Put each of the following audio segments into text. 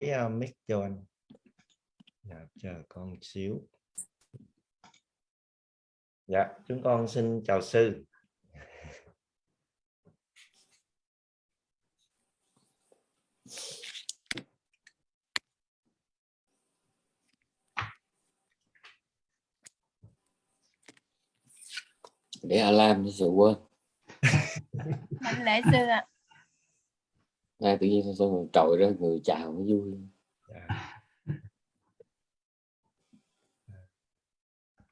cái uh, mic cho anh. Dạ, chờ con xíu. Dạ chúng con xin chào sư. Để alarm thì sợ quên. Mạnh lễ sư ạ. Ngay tự nhiên xong rồi trội ra người chào mới vui. Dạ.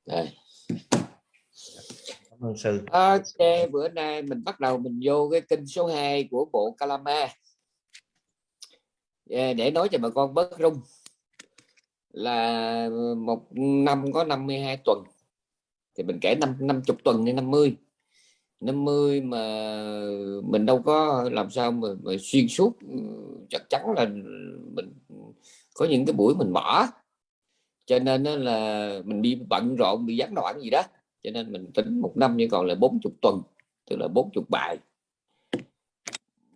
đây. Cảm ơn sư. Ok bữa nay mình bắt đầu mình vô cái kinh số 2 của bộ Kalama. Yeah, để nói cho bà con bớt rung. Là một năm có 52 tuần. Thì mình kể năm 50 tuần đến 50 50 mà mình đâu có làm sao mà, mà xuyên suốt ừ, chắc chắn là mình có những cái buổi mình bỏ cho nên là mình đi bận rộn bị gián đoạn gì đó cho nên mình tính một năm như còn là 40 tuần tức là 40 bài.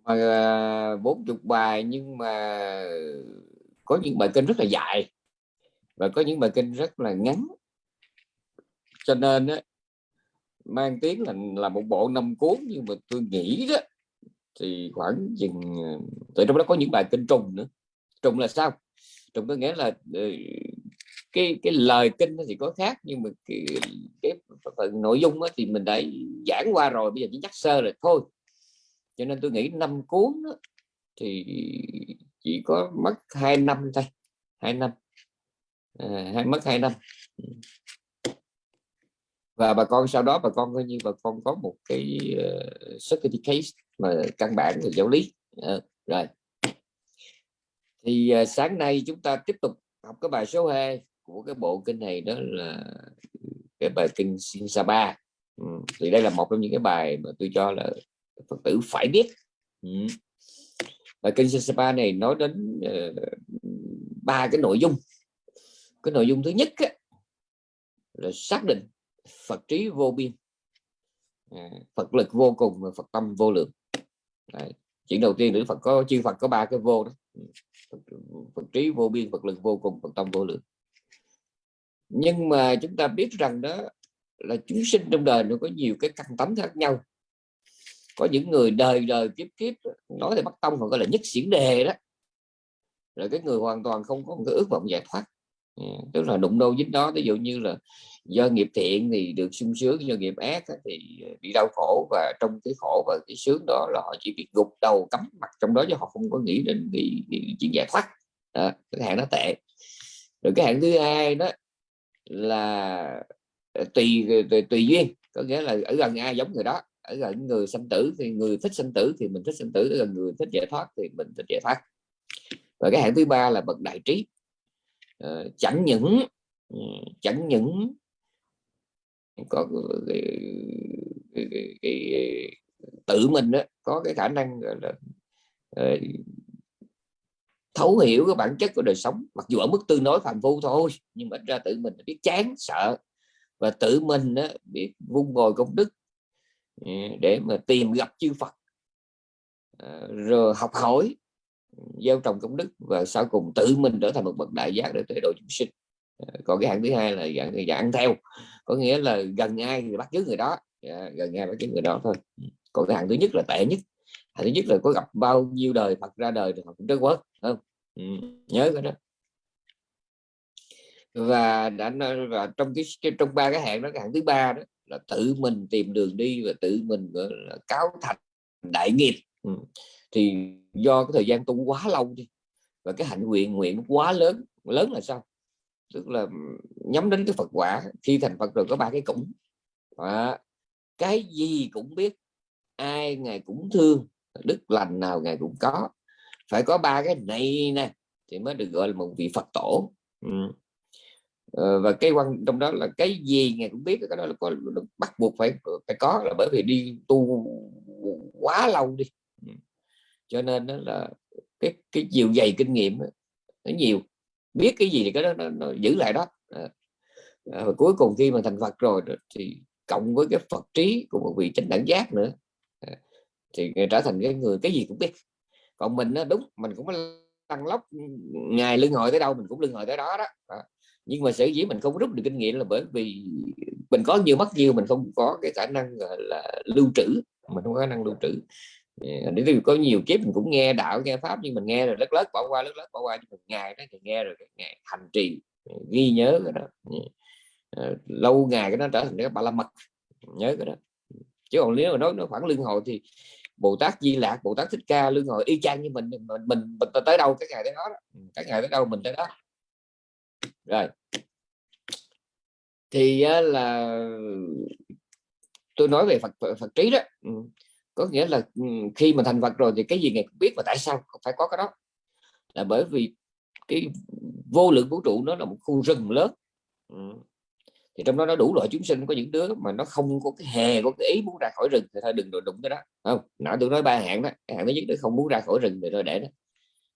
Mà à, 40 bài nhưng mà có những bài kinh rất là dài và có những bài kinh rất là ngắn. Cho nên á, mang tiếng là là một bộ năm cuốn nhưng mà tôi nghĩ đó thì khoảng chừng ờ, tại trong đó có những bài kinh trùng nữa. Trùng là sao? Trùng có nghĩa là ờ, cái cái lời kinh thì có khác nhưng mà cái, cái phần nội dung thì mình đã giảng qua rồi bây giờ chỉ nhắc sơ rồi thôi. Cho nên tôi nghĩ năm cuốn đó, thì chỉ có mất hai năm thôi hai năm. À, hai mất hai năm. Ừ và bà con sau đó bà con coi như bà con có một cái ờ, uh, certificate mà căn bản về giáo lý à, rồi thì uh, sáng nay chúng ta tiếp tục học cái bài số 2 của cái bộ kinh này đó là cái bài kinh Sin Sapa ừ. thì đây là một trong những cái bài mà tôi cho là Phật tử phải biết ừ. bài kinh Sin Sapa này nói đến ba uh, cái nội dung cái nội dung thứ nhất á, là xác định Phật trí vô biên. À, Phật lực vô cùng và Phật tâm vô lượng. Đấy. chuyện đầu tiên nữa Phật có chư Phật có ba cái vô đó. Phật, Phật trí vô biên Phật lực vô cùng Phật tâm vô lượng. Nhưng mà chúng ta biết rằng đó là chúng sinh trong đời nó có nhiều cái căn tánh khác nhau. Có những người đời đời kiếp kiếp nói thì bắt tông còn gọi là nhất xiển đề đó. Là cái người hoàn toàn không có một cái ước vọng giải thoát. Ừ, tức là đụng đâu dính đó ví dụ như là do nghiệp thiện thì được sung sướng do nghiệp ác thì ờ, bị đau khổ và trong cái khổ và cái sướng đó là họ chỉ biết gục đầu cắm mặt trong đó chứ họ không có nghĩ đến cái, cái chuyện giải thoát. À, cái hạng nó tệ. Rồi cái hạng thứ hai đó là ờ, tùy ờ, tùy, tùy duyên có nghĩa là ở gần ai giống người đó ở gần người sanh tử thì người thích sanh tử thì mình thích sanh tử ở gần người thích giải thoát thì mình thích giải thoát. Và cái hạng thứ ba là bậc đại trí. Chẳng những ừ, chẳng những có cái, cái, cái, cái, tự mình đó, có cái khả năng là là, thấu hiểu cái bản chất của đời sống. Mặc dù ở mức tương đối phàm phu thôi nhưng mà ra tự mình biết chán sợ. Và tự mình đó, biết vun bồi công đức ừ, để mà tìm gặp chư Phật. Ờ, rồi học hỏi gieo trồng công đức và sau cùng tự mình trở thành một bậc đại giác để tuệ độ chúng sinh. Ờ, còn cái hạng thứ hai là dạng dạng ăn theo có nghĩa là gần ai thì bắt chước người đó. Dạ, gần ai bắt chước người đó thôi. Còn cái hạng thứ nhất là tệ nhất. Hạng thứ nhất là có gặp bao nhiêu đời Phật ra đời thì họ cũng trớt quớt không? Ừ, nhớ cái đó. Và đã và trong cái trong ba cái hạng đó cái hạng thứ ba đó là tự mình tìm đường đi và tự mình gọi là cáo thành đại nghiệp. Ừ. thì do cái thời gian tu quá lâu đi và cái hạnh nguyện nguyện quá lớn lớn là sao tức là nhắm đến cái Phật quả khi thành Phật rồi có ba cái cũng à, cái gì cũng biết ai ngài cũng thương đức lành nào ngài cũng có. Phải có ba cái này nè thì mới được gọi là một vị Phật tổ. Ừ. ờ, và cái quan trong đó là cái gì ngài cũng biết cái đó là có bắt buộc phải phải có là bởi vì đi tu quá lâu đi. Ừ. Cho nên đó là cái cái chiều dày kinh nghiệm nó nhiều biết cái gì thì cái đó nó, nó giữ lại đó. À, à và cuối cùng khi mà thành Phật rồi thì cộng với cái Phật trí của một vị chánh đẳng giác nữa à, thì trở thành cái người cái gì cũng biết. Còn mình nó đúng mình cũng tăng lóc ngày lưng hồi tới đâu mình cũng lưng hồi tới đó đó, đó. nhưng mà sở dĩ mình không rút được kinh nghiệm là bởi vì mình có nhiều mất nhiều mình không có cái khả năng là lưu trữ mình không có khả năng lưu trữ để thì có nhiều kiếp mình cũng nghe đạo nghe pháp nhưng mình nghe rồi lất lất bỏ qua lất lất bỏ qua nhưng mình ngày đó thì nghe rồi ngày hành trì ghi nhớ cái đó. Ờ, lâu ngày cái nó trở thành cái ba la mật nhớ cái đó. Chứ còn nếu mà nói nó khoảng lương hồi thì bồ tát di lạc bồ tát thích ca lương hồi y chang như mình mình mình, mình tới đâu cái ngày tới đó, đó. Ừ, cái ngày tới đâu mình tới đó. Rồi. Thì là tôi nói về Phật Phật trí đó. Ừ có nghĩa là khi mà thành Phật rồi thì cái gì ngài cũng biết mà tại sao phải có cái đó. Là bởi vì cái vô lượng vũ trụ nó là một khu rừng lớn. Thì trong đó nó đủ loại chúng sinh có những đứa mà nó không có cái hề có cái ý muốn ra khỏi rừng thì thôi đừng đụng cái đó. Không nãy tôi nói ba hạng đó cái hạng thứ nhất nó không muốn ra khỏi rừng thì thôi để đó.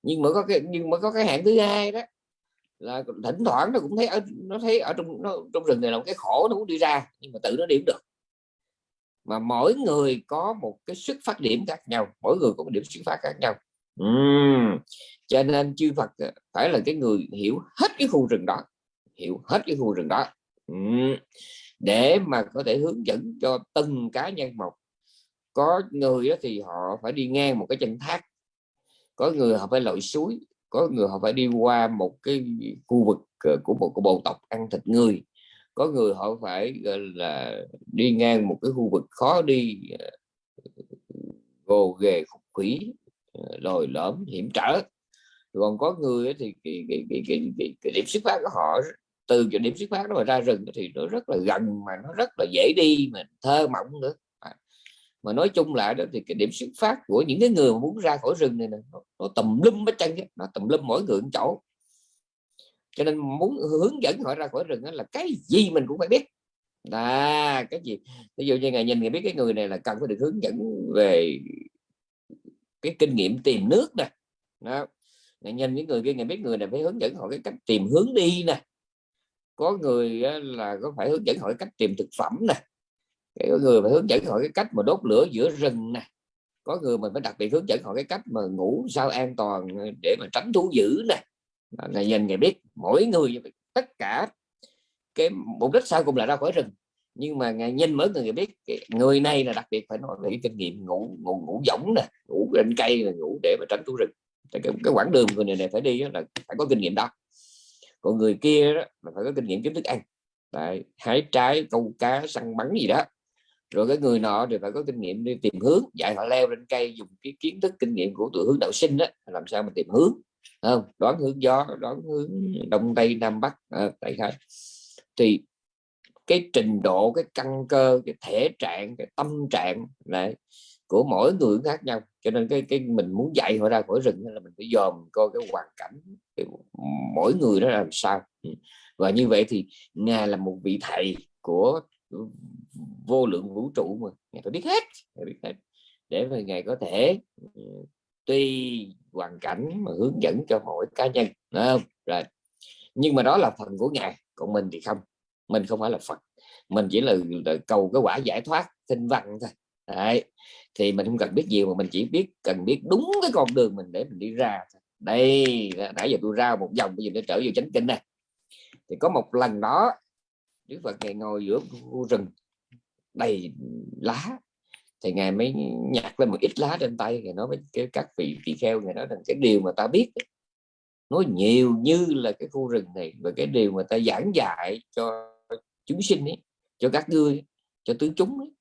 Nhưng mà có cái nhưng mà có cái hạng thứ hai đó là thỉnh thoảng nó cũng thấy ở nó thấy ở trong nó, trong rừng này là một cái khổ nó muốn đi ra nhưng mà tự nó điểm được mà mỗi người có một cái xuất phát điểm khác nhau, mỗi người có một điểm xuất phát khác nhau uhm. cho nên chư Phật ờ, phải là cái người hiểu hết cái khu rừng đó, hiểu hết cái khu rừng đó uhm. để mà có thể hướng dẫn cho từng cá nhân một có người thì họ phải đi ngang một cái chân thác, có người họ phải lội suối, có người họ phải đi qua một cái khu vực ờ, của một cái bộ tộc ăn thịt người có người họ phải gọi là đi ngang một cái khu vực khó đi ờ, gồ ghề khúc quỷ ờ, lồi lõm hiểm trở. Còn có người thì cái, cái, cái, cái, cái, cái điểm xuất phát của họ từ cái điểm xuất phát đó mà ra rừng thì nó rất là gần mà nó rất là dễ đi mà thơ mộng nữa. À, mà nói chung lại đó thì cái điểm xuất phát của những cái người mà muốn ra khỏi rừng này, này nó, nó tầm lum hết chân nó tầm lum mỗi người một chỗ cho nên muốn hướng dẫn họ ra khỏi rừng đó là cái gì mình cũng phải biết. Là cái gì? Ví dụ như ngày nhìn người biết cái người này là cần phải được hướng dẫn về cái kinh nghiệm tìm nước nè. Đó, ngày nhìn những người kia, ngày biết người này phải hướng dẫn họ cái cách tìm hướng đi nè. Có người là có phải hướng dẫn họ cái cách tìm thực phẩm nè. Có người phải hướng dẫn họ cái cách mà đốt lửa giữa rừng nè. Có người mình phải đặc biệt hướng dẫn họ cái cách mà ngủ sao an toàn để mà tránh thú dữ nè ngày nhìn ngày biết mỗi người tất cả cái mục đích sau cùng là ra khỏi rừng. Nhưng mà ngày nhìn mỗi người biết người này là đặc biệt phải nói về kinh nghiệm ngủ ngủ ngủ giống nè ngủ trên cây là ngủ để mà tránh thú rừng. Cái, cái quãng đường người này, này phải đi là phải có kinh nghiệm đó. Còn người kia đó là phải có kinh nghiệm kiếm thức ăn. Đấy, hái trái câu cá săn bắn gì đó. Rồi cái người nọ thì phải có kinh nghiệm đi tìm hướng dạy họ leo lên cây dùng cái kiến thức kinh nghiệm của tụi hướng đạo sinh đó làm sao mà tìm hướng không đoán hướng gió đoán hướng đông tây nam bắc à, tại sao thì cái trình độ cái căn cơ cái thể trạng cái tâm trạng này của mỗi người khác nhau. Cho nên cái cái mình muốn dạy họ ra khỏi rừng là mình phải dòm coi cái hoàn cảnh cái, mỗi người đó làm sao. Ừ. Và như vậy thì ngài là một vị thầy của vô lượng vũ trụ mà. Ngài phải biết hết ngài biết hết để mà ngài có thể ừ, tùy hoàn cảnh mà hướng dẫn cho mỗi cá nhân Đúng không? rồi nhưng mà đó là phần của ngài còn mình thì không mình không phải là phật mình chỉ là, là cầu cái quả giải thoát tinh văn thôi Đấy. thì mình không cần biết nhiều mà mình chỉ biết cần biết đúng cái con đường mình để mình đi ra đây nãy giờ tôi ra một vòng bây giờ nó trở về chánh kinh này thì có một lần đó Đức Phật ngồi giữa khu rừng đầy lá thì ngài mới nhặt lên một ít lá trên tay ngài nói với cái các vị tỳ kheo ngài nói rằng cái điều mà ta biết nói nhiều như là cái khu rừng này và cái điều mà ta giảng dạy cho chúng sinh ấy, cho các ngươi cho tứ chúng ấy,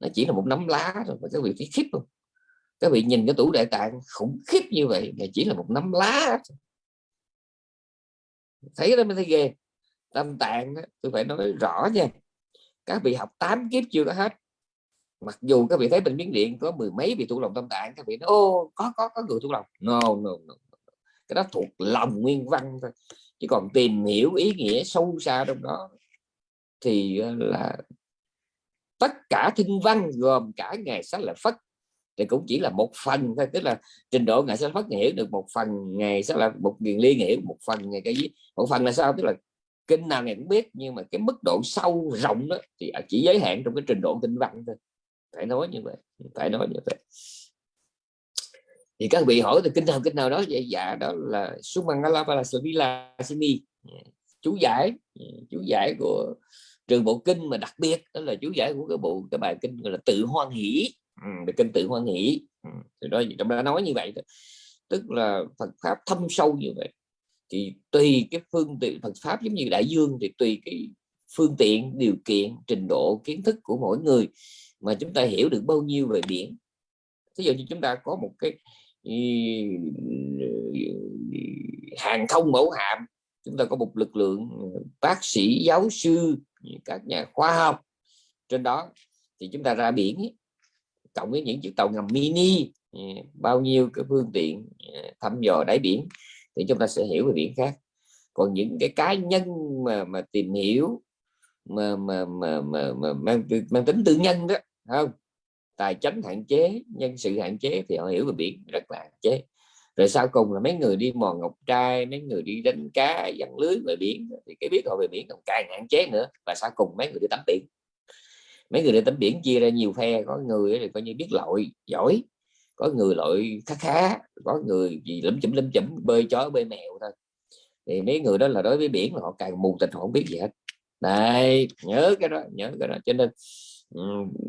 nó chỉ là một nắm lá thôi mà các vị thấy khiếp không? Các vị nhìn cái tủ đại tạng khủng khiếp như vậy mà chỉ là một nắm lá thấy đó mới thấy ghê. Tâm tạng đó, tôi phải nói rõ nha các vị học 8 kiếp chưa có hết mặc dù các vị thấy bệnh biến điện có mười mấy vị tu lòng tâm tạng các vị nói ô có có có người tu lòng. No, no, no. cái đó thuộc lòng nguyên văn thôi. Chứ còn tìm hiểu ý nghĩa sâu xa trong đó thì ờ, là tất cả thinh văn gồm cả ngày sách là phất thì cũng chỉ là một phần thôi. Tức là trình độ ngày sách phất hiểu được một phần ngày sách là một nghiền liên hiểu một phần ngày cái gì? Một phần là sao? Tức là kinh nào ngày cũng biết nhưng mà cái mức độ sâu rộng đó thì chỉ giới hạn trong cái trình độ tinh văn thôi phải nói như vậy phải nói như vậy. Thì các vị hỏi từ kinh nào kinh nào đó vậy dạ đó là Sumangala Palasavila Sini chú giải dạ, chú giải của trường bộ kinh mà đặc biệt đó là chú giải của cái bộ cái bài kinh gọi là tự hoan hỷ. Ừ, kinh tự hoan hỷ. Ừ, thì đó trong đó nói như vậy đó. tức là Phật pháp thâm sâu như vậy. Thì tùy cái phương tiện Phật pháp giống như đại dương thì tùy cái phương tiện điều kiện trình độ kiến thức của mỗi người mà chúng ta hiểu được bao nhiêu về biển. Ví dụ như chúng ta có một cái ừ, hàng không mẫu hạm chúng ta có một lực lượng ừ, bác sĩ giáo sư các nhà khoa học. Trên đó thì chúng ta ra biển cộng với những chiếc tàu ngầm mini ừ, bao nhiêu cái phương tiện thăm dò đáy biển thì chúng ta sẽ hiểu về biển khác. Còn những cái cá nhân mà mà tìm hiểu mà mà mà, mà, mà mang, mang tính tư nhân đó không, tài chánh hạn chế, nhân sự hạn chế thì họ hiểu về biển, rất là hạn chế. Rồi sau cùng là mấy người đi mò ngọc trai, mấy người đi đánh cá dẫn lưới về biển, thì cái biết họ về biển còn càng hạn chế nữa. Và sau cùng mấy người đi tắm biển. Mấy người đi tắm biển chia ra nhiều phe, có người thì coi như biết lội, giỏi. Có người lội khá khá, có người gì lấm chấm lấm chấm, bơi chó, bơi mèo thôi. Thì mấy người đó là đối với biển là họ càng mù tịch họ không biết gì hết. Đây nhớ cái đó, nhớ cái đó. Cho nên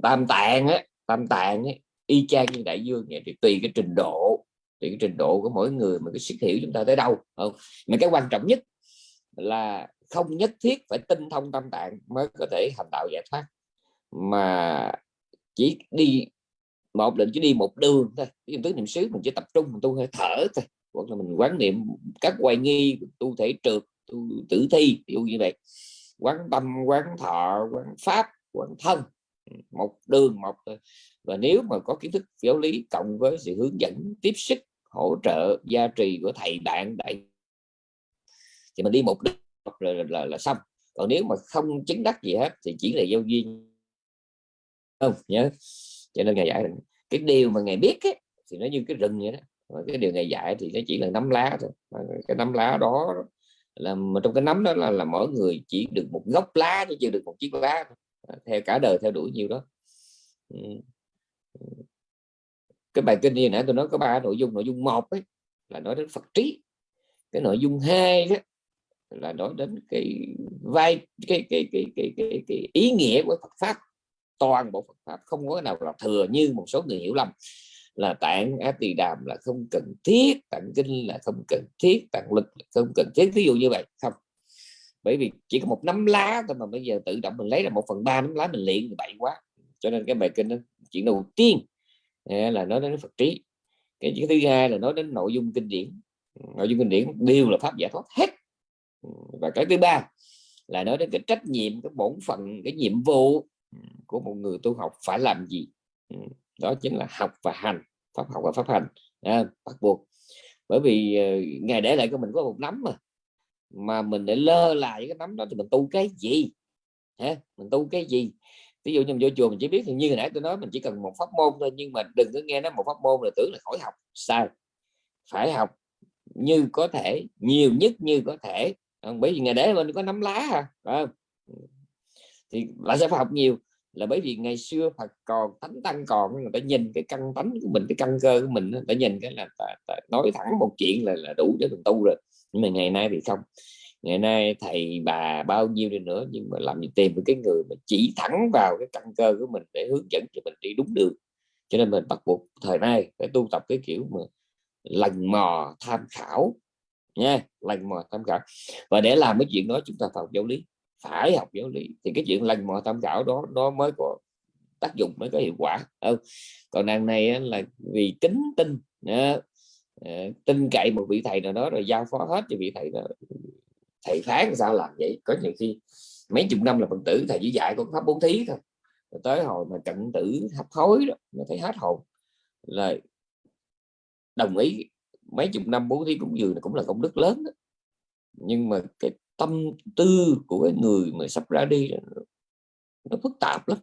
tam tạng á tam tạng ấy, y chang như đại dương vậy thì tùy cái trình độ tùy cái trình độ của mỗi người mà cái sức hiểu chúng ta tới đâu không? Mà cái quan trọng nhất là không nhất thiết phải tinh thông tam tạng mới có thể hành đạo giải thoát mà chỉ đi một định chỉ đi một đường thôi ví tứ niệm xứ mình chỉ tập trung mình tu hơi thở thôi hoặc là mình quán niệm các hoài nghi tu thể trượt tu tử thi ví dụ như vậy. Quán tâm quán thọ quán pháp quán thân một đường một và nếu mà có kiến thức giáo lý cộng với sự hướng dẫn tiếp sức hỗ trợ gia trì của thầy bạn đại thì mình đi một đường là, là, là, là xong. Còn nếu mà không chứng đắc gì hết thì chỉ là giao duyên không nhớ. Cho nên ngày giải cái điều mà ngài biết ấy, thì nó như cái rừng vậy đó. Và cái điều ngài dạy thì nó chỉ là nắm lá thôi. Cái nắm lá đó là mà trong cái nắm đó là, là mỗi người chỉ được một gốc lá chứ chưa được một chiếc lá Ờ, theo cả đời theo đuổi nhiều đó. Cái bài kinh như nãy tôi nói có ba nội dung nội dung một ấy là nói đến Phật trí. Cái nội dung hai đó là nói đến cái vai cái cái cái cái cái, cái ý nghĩa của Phật pháp. Toàn bộ Phật pháp không có nào là thừa như một số người hiểu lầm. Là tạng á tỳ đàm là không cần thiết tạng kinh là không cần thiết tạng lực là không cần thiết. Ví dụ như vậy không bởi vì chỉ có một nắm lá thôi mà bây giờ tự động mình lấy ra một phần ba nắm lá mình luyện thì bậy quá. Cho nên cái bài kinh đó chuyện đầu tiên à, là nói đến Phật trí. Cái chuyện thứ hai là nói đến nội dung kinh điển. Nội dung kinh điển đều là pháp giải thoát hết. Và cái thứ ba là nói đến cái trách nhiệm cái bổn phận cái nhiệm vụ của một người tu học phải làm gì. Đó chính là học và hành pháp học và pháp hành. À, bắt buộc. Bởi vì à, ngày để lại của mình có một nắm mà mà mình để lơ lại cái nắm đó thì mình tu cái gì? Hả? Mình tu cái gì? Ví dụ như mình vô chùa mình chỉ biết như hồi nãy tôi nói mình chỉ cần một pháp môn thôi nhưng mà đừng có nghe nó một pháp môn là tưởng là khỏi học. Sai phải học như có thể nhiều nhất như có thể. Bởi vì ngày đấy mình có nắm lá à không? Thì lại sẽ phải học nhiều? Là bởi vì ngày xưa Phật còn thánh tăng còn người ta nhìn cái căn tánh của mình cái căn cơ của mình ta nhìn cái là ta, ta nói thẳng một chuyện là, là đủ để mình tu rồi nhưng mà ngày nay thì không. Ngày nay thầy bà bao nhiêu đi nữa, nhưng mà làm gì tìm được cái người mà chỉ thẳng vào cái căn cơ của mình để hướng dẫn cho mình đi đúng đường. Cho nên mình bắt buộc thời nay phải tu tập cái kiểu mà lần mò tham khảo nha lần mò tham khảo. Và để làm cái chuyện đó chúng ta phải học giáo lý, phải học giáo lý. Thì cái chuyện lần mò tham khảo đó, nó mới có tác dụng, mới có hiệu quả ừ. còn đằng này là vì kính tin Ờ, tin cậy một vị thầy nào đó rồi giao phó hết cho vị thầy đó. Thầy phán sao làm vậy? Có nhiều khi mấy chục năm là phật tử, thầy chỉ dạy con pháp bốn thí thôi. Rồi tới hồi mà cận tử hấp hối đó nó thấy hết hồn. Là đồng ý, mấy chục năm bố thí cũng dường cũng là công đức lớn đó. nhưng mà cái tâm tư của cái người mà sắp ra đi nó phức tạp lắm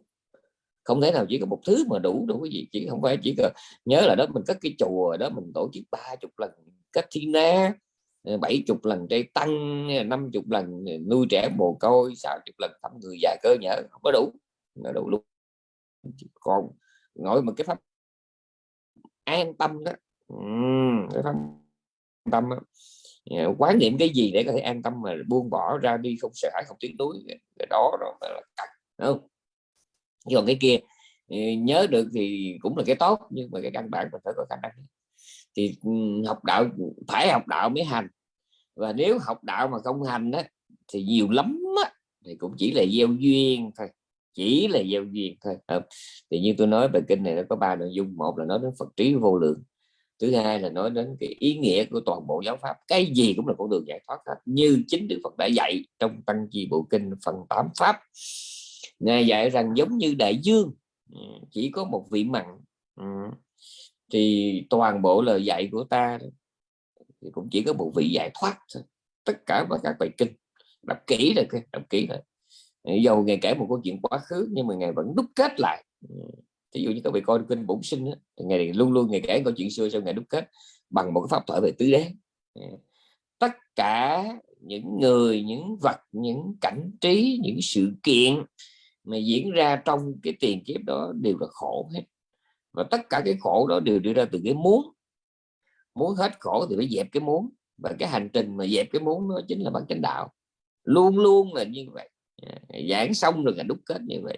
không thể nào chỉ có một thứ mà đủ đủ cái gì chỉ không phải chỉ cần nhớ là đó, mình cất cái chùa đó, mình tổ chức ba chục lần cách thi na ờ, bảy chục lần trai tăng, năm chục lần ờ, nuôi trẻ mồ côi, sáu chục lần thăm người già cơ nhở. Không có đủ. Nó đủ. Luôn còn ngồi một cái pháp an tâm đó. Cái pháp tâm đó. Ờ, quán niệm cái gì để có thể an tâm mà buông bỏ ra đi không sợ hãi, không tiếc nuối cái đó đó là cần không? Còn cái kia ừ, nhớ được thì cũng là cái tốt nhưng mà cái căn bản mình phải có khả năng. Thì ừ, học đạo phải học đạo mới hành. Và nếu học đạo mà không hành á thì nhiều lắm á, thì cũng chỉ là gieo duyên thôi chỉ là gieo duyên thôi thì như tôi nói bài kinh này nó có ba nội dung. Một là nói đến phật trí vô lượng thứ hai là nói đến cái ý nghĩa của toàn bộ giáo pháp. Cái gì cũng là con đường giải thoát hết như chính đức phật đã dạy trong tăng chi bộ kinh phần 8 pháp ngài dạy rằng giống như đại dương. Ừ, chỉ có một vị mặn. Ừ, thì toàn bộ lời dạy của ta thì cũng chỉ có một vị giải thoát thôi. Tất cả các bài kinh. Đọc kỹ rồi đọc kỹ rồi dầu ngày kể một câu chuyện quá khứ nhưng mà ngày vẫn đúc kết lại. Ừ, Ví dụ như các vị coi kinh bổn sinh thì ngày luôn luôn ngày kể câu chuyện xưa sau ngày đúc kết bằng một cái pháp thoại về tứ đế. Tất cả những người, những vật, những cảnh trí, những sự kiện mà diễn ra trong cái tiền kiếp đó đều là khổ hết. Và tất cả cái khổ đó đều đưa ra từ cái muốn. Muốn hết khổ thì phải dẹp cái muốn. Và cái hành trình mà dẹp cái muốn đó chính là bản chánh đạo. Luôn luôn là như vậy. Giảng xong rồi là đúc kết như vậy.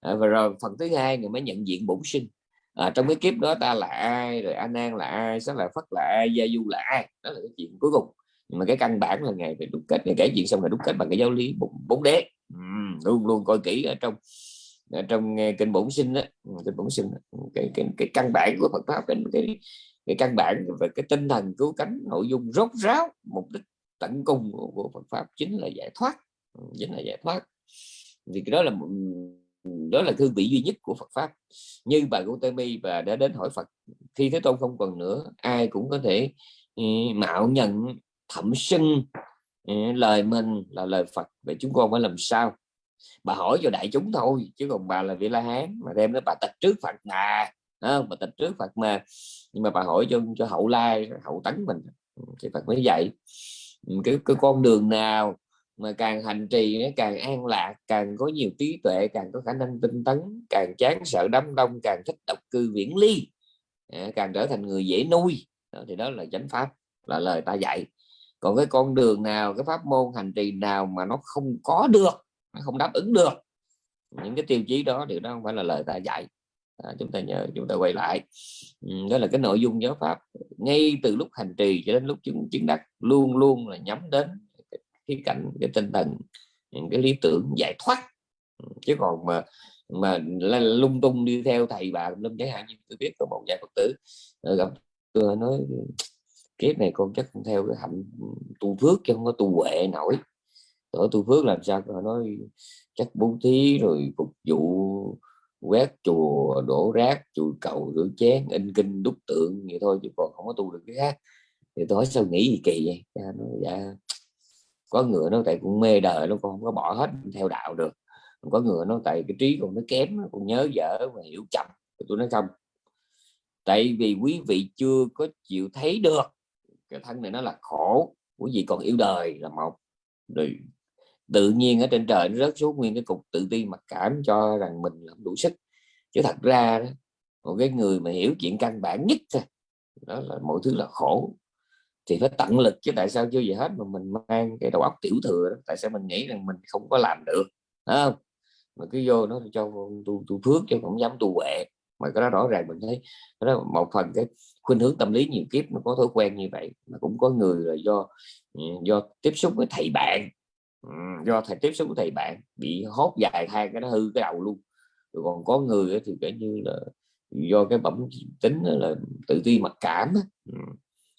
À, và rồi phần thứ hai người mới nhận diện bổn sinh. À, trong cái kiếp đó ta là ai rồi an an là ai sẽ là phất là ai gia du là ai? Đó là cái chuyện cuối cùng. Nhưng mà cái căn bản là ngày về đúc kết ngày kể chuyện xong là đúc kết bằng cái giáo lý bốn, đế. Ừ, luôn luôn coi kỹ ở trong ở trong ờ, kinh bổn sinh đó ừ, kinh bổn sinh đó. Cái, cái, cái căn bản của Phật pháp cái, cái cái căn bản về cái tinh thần cứu cánh nội dung rốt ráo mục đích tận cùng của, của Phật pháp chính là giải thoát. Ừ, chính là giải thoát. Thì cái đó là đó là thư vị duy nhất của Phật pháp. Như bà Gautami và đã đến hỏi Phật khi Thế Tôn không còn nữa ai cũng có thể mạo nhận thẩm sinh lời mình là lời Phật vậy chúng con phải làm sao? Bà hỏi cho đại chúng thôi chứ còn bà là vị la hán mà đem nó bà tịch trước Phật mà không? bà tịch trước Phật mà. Nhưng mà bà hỏi cho cho hậu lai hậu tấn mình thì Phật mới dạy ừ, cái, cái con đường nào mà càng hành trì càng an lạc càng có nhiều trí tuệ càng có khả năng tinh tấn càng chán sợ đám đông càng thích độc cư viễn ly à, càng trở thành người dễ nuôi. Đó, thì đó là chánh pháp là lời ta dạy còn cái con đường nào cái pháp môn hành trì nào mà nó không có được nó không đáp ứng được những cái tiêu chí đó điều đó không phải là lời ta dạy. À, chúng ta nhớ chúng ta quay lại. Ừ, đó là cái nội dung giáo pháp. Ngay từ lúc hành trì cho đến lúc chứng chứng đắc luôn luôn là nhắm đến cái cảnh cái tinh thần những cái lý tưởng giải thoát. Ừ, chứ còn mà mà lung tung đi theo thầy bà lâm chẳng hạn như tôi biết có một vài phật tử ờ, gặp tôi nói kiếp này con chắc không theo cái hạnh ừ, tu phước chứ không có tu huệ nổi. Ở tu phước làm sao họ nói chắc bố thí rồi phục vụ, quét chùa, đổ rác, chùi cầu, rửa chén, in kinh, đúc tượng vậy thôi chứ còn không có tu được cái khác. Thì tôi hỏi sao nghĩ gì kỳ vậy? Nó dạ có người nó tại cũng mê đời nó còn không có bỏ hết theo đạo được. Có người nó tại cái trí còn nó kém còn nhớ dở và hiểu chậm. Tôi nói, không, tại vì quý vị chưa có chịu thấy được cái thân này nó là khổ quý vị còn yêu đời là một. Rồi tự nhiên ở trên trời nó rớt xuống nguyên cái cục tự ti mặc cảm cho rằng mình làm đủ sức. Chứ thật ra đó, một cái người mà hiểu chuyện căn bản nhất thôi đó là mọi thứ là khổ. Thì phải tận lực chứ tại sao chưa gì hết mà mình mang cái đầu óc tiểu thừa đó. tại sao mình nghĩ rằng mình không có làm được không? Mà cứ vô nó cho tu tu phước chứ không dám tu huệ mà cái đó rõ ràng mình thấy đó một phần cái khuynh hướng tâm lý nhiều kiếp nó có thói quen như vậy, mà cũng có người là do ừ, do tiếp xúc với thầy bạn. Ừ, do thầy tiếp xúc với thầy bạn, bị hốt dài hai cái nó hư cái đầu luôn. Rồi còn có người thì kể như là do cái bẩm tính là tự ti mặc cảm ừ,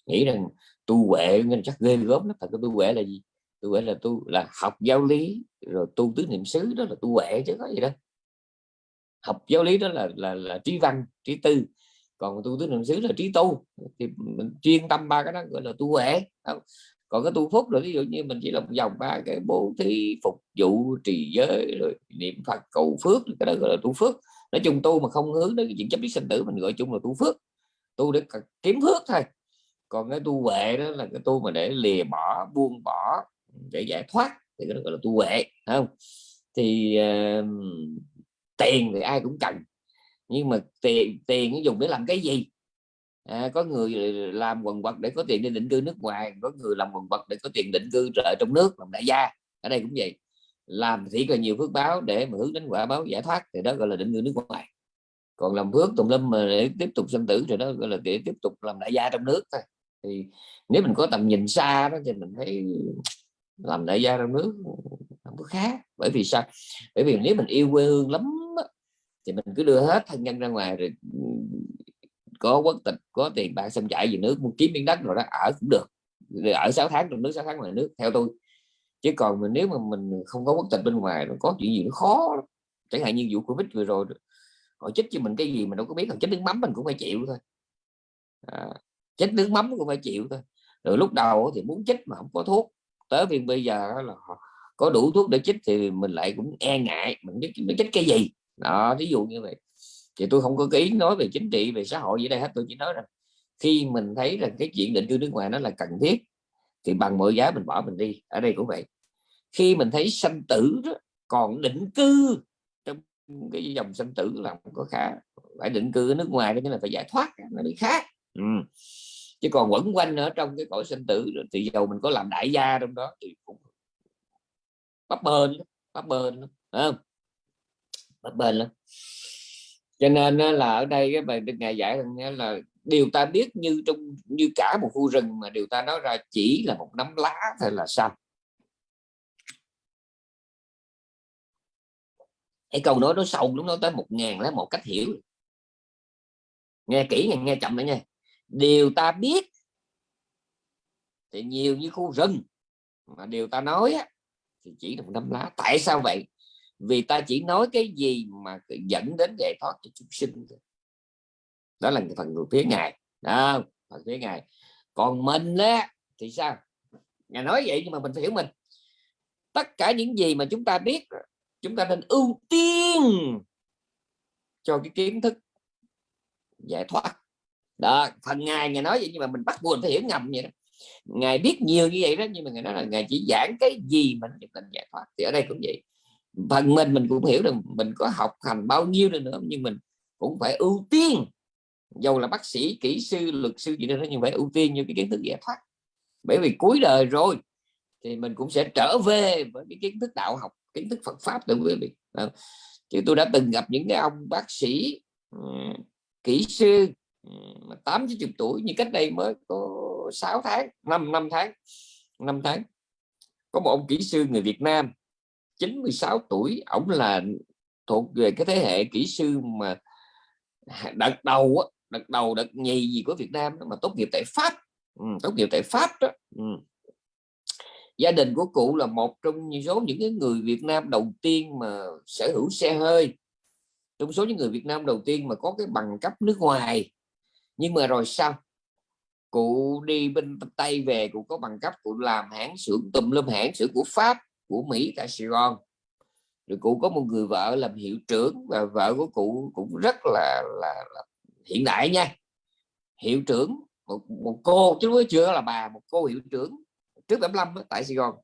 nghĩ rằng tu huệ nên chắc ghê gớm lắm, thật cái tu huệ là gì? Tu huệ là tu, là học giáo lý, rồi tu tứ niệm xứ, đó là tu huệ chứ có gì đâu học giáo lý đó là là, là trí văn trí tư. Còn tu tứ niệm xứ là trí tu. Thì mình chuyên tâm ba cái đó gọi là tu huệ. Còn cái tu phúc rồi ví dụ như mình chỉ làm vòng ba cái bố thí phục vụ trì giới rồi niệm phật cầu phước cái đó gọi là tu phước. Nói chung tu mà không hướng đến cái chuyện chấp biết sinh tử mình gọi chung là tu phước. Tu để kiếm phước thôi. Còn cái tu huệ đó là cái tu mà để lìa bỏ buông bỏ để giải thoát thì cái đó gọi là tu huệ không? Thì uh, tiền thì ai cũng cần nhưng mà tiền tiền dùng để làm cái gì? À, có người làm quần quật để có tiền đi định cư nước ngoài có người làm quần quật để có tiền định cư ở trong nước làm đại gia ở đây cũng vậy. Làm thì còn nhiều phước báo để mà hướng đến quả báo giải thoát thì đó gọi là định cư nước ngoài. Còn làm phước tùng lâm mà để tiếp tục sinh tử thì đó gọi là để tiếp tục làm đại gia trong nước thôi. Thì nếu mình có tầm nhìn xa đó thì mình thấy làm đại gia trong nước không có khác. Bởi vì sao? Bởi vì nếu mình yêu quê hương lắm thì mình cứ đưa hết thân nhân ra ngoài rồi có quốc tịch có tiền bạc xâm chạy về nước muốn kiếm miếng đất rồi đó ở cũng được. Rồi ở 6 tháng trong nước 6 tháng ngoài nước theo tôi. Chứ còn mình nếu mà mình không có quốc tịch bên ngoài nó có chuyện gì nó khó chẳng hạn như vụ covid vừa rồi họ chích cho mình cái gì mình đâu có biết còn chích nước mắm mình cũng phải chịu thôi. À, chích nước mắm cũng phải chịu thôi. Rồi lúc đầu thì muốn chích mà không có thuốc tới vì bây giờ là họ có đủ thuốc để chích thì mình lại cũng e ngại mình biết nó chích cái gì. Đó ví dụ như vậy. Thì tôi không có ý nói về chính trị về xã hội gì đây hết tôi chỉ nói rằng khi mình thấy rằng cái chuyện định cư nước ngoài nó là cần thiết thì bằng mọi giá mình bỏ mình đi. Ở đây cũng vậy. Khi mình thấy sanh tử đó, còn định cư trong cái dòng sanh tử là không có khả phải định cư ở nước ngoài đó là phải giải thoát nó bị khác. Ừ chứ còn quẩn quanh ở trong cái cõi sinh tử thì dầu mình có làm đại gia trong đó thì cũng bắp bên bắp bên không? Bắp bên lắm. Cho nên là ở đây cái bài ngày ngài giải là điều ta biết như trong như cả một khu rừng mà điều ta nói ra chỉ là một nắm lá thôi là xong. Cái câu nói nó sâu lúc nó tới một ngàn lá một cách hiểu. Nghe kỹ nghe, nghe chậm nữa nha điều ta biết thì nhiều như khu rừng. Mà điều ta nói á, thì chỉ là năm lá. Tại sao vậy? Vì ta chỉ nói cái gì mà dẫn đến giải thoát cho chúng sinh đó là phần người phía ngài. Đó, phần phía ngài. Còn mình á thì sao? Ngài nói vậy nhưng mà mình phải hiểu mình. Tất cả những gì mà chúng ta biết chúng ta nên ưu tiên cho cái kiến thức giải thoát đó, phần ngài ngài nói vậy nhưng mà mình bắt buộc phải hiểu ngầm vậy đó. Ngài biết nhiều như vậy đó, nhưng mà ngài nói là ngài chỉ giảng cái gì mình cần giải thoát. Thì ở đây cũng vậy. Phần mình mình cũng hiểu được mình có học hành bao nhiêu nữa nhưng mình cũng phải ưu tiên. Dầu là bác sĩ, kỹ sư, luật sư gì đó nhưng phải ưu tiên như cái kiến thức giải thoát. Bởi vì cuối đời rồi thì mình cũng sẽ trở về với cái kiến thức đạo học, kiến thức Phật pháp từ quý vị. Chứ tôi đã từng gặp những cái ông bác sĩ kỹ sư tám chục tuổi như cách đây mới có 6 tháng 5 năm tháng 5 tháng. Có một ông kỹ sư người Việt Nam 96 tuổi ổng là thuộc về cái thế hệ kỹ sư mà đợt đầu đợt đầu đợt nhì gì của Việt Nam mà tốt nghiệp tại Pháp. Ừ, tốt nghiệp tại Pháp đó. Ừ. gia đình của cụ là một trong số những cái người Việt Nam đầu tiên mà sở hữu xe hơi. Trong số những người Việt Nam đầu tiên mà có cái bằng cấp nước ngoài nhưng mà rồi sao? Cụ đi bên Tây về cụ có bằng cấp cụ làm hãng xưởng tùm lum hãng xưởng của Pháp của Mỹ tại Sài Gòn. Rồi cụ có một người vợ làm hiệu trưởng và vợ của cụ cũng rất là là, là hiện đại nha. Hiệu trưởng một, một cô chứ mới chưa là bà một cô hiệu trưởng trước 75 tại Sài Gòn.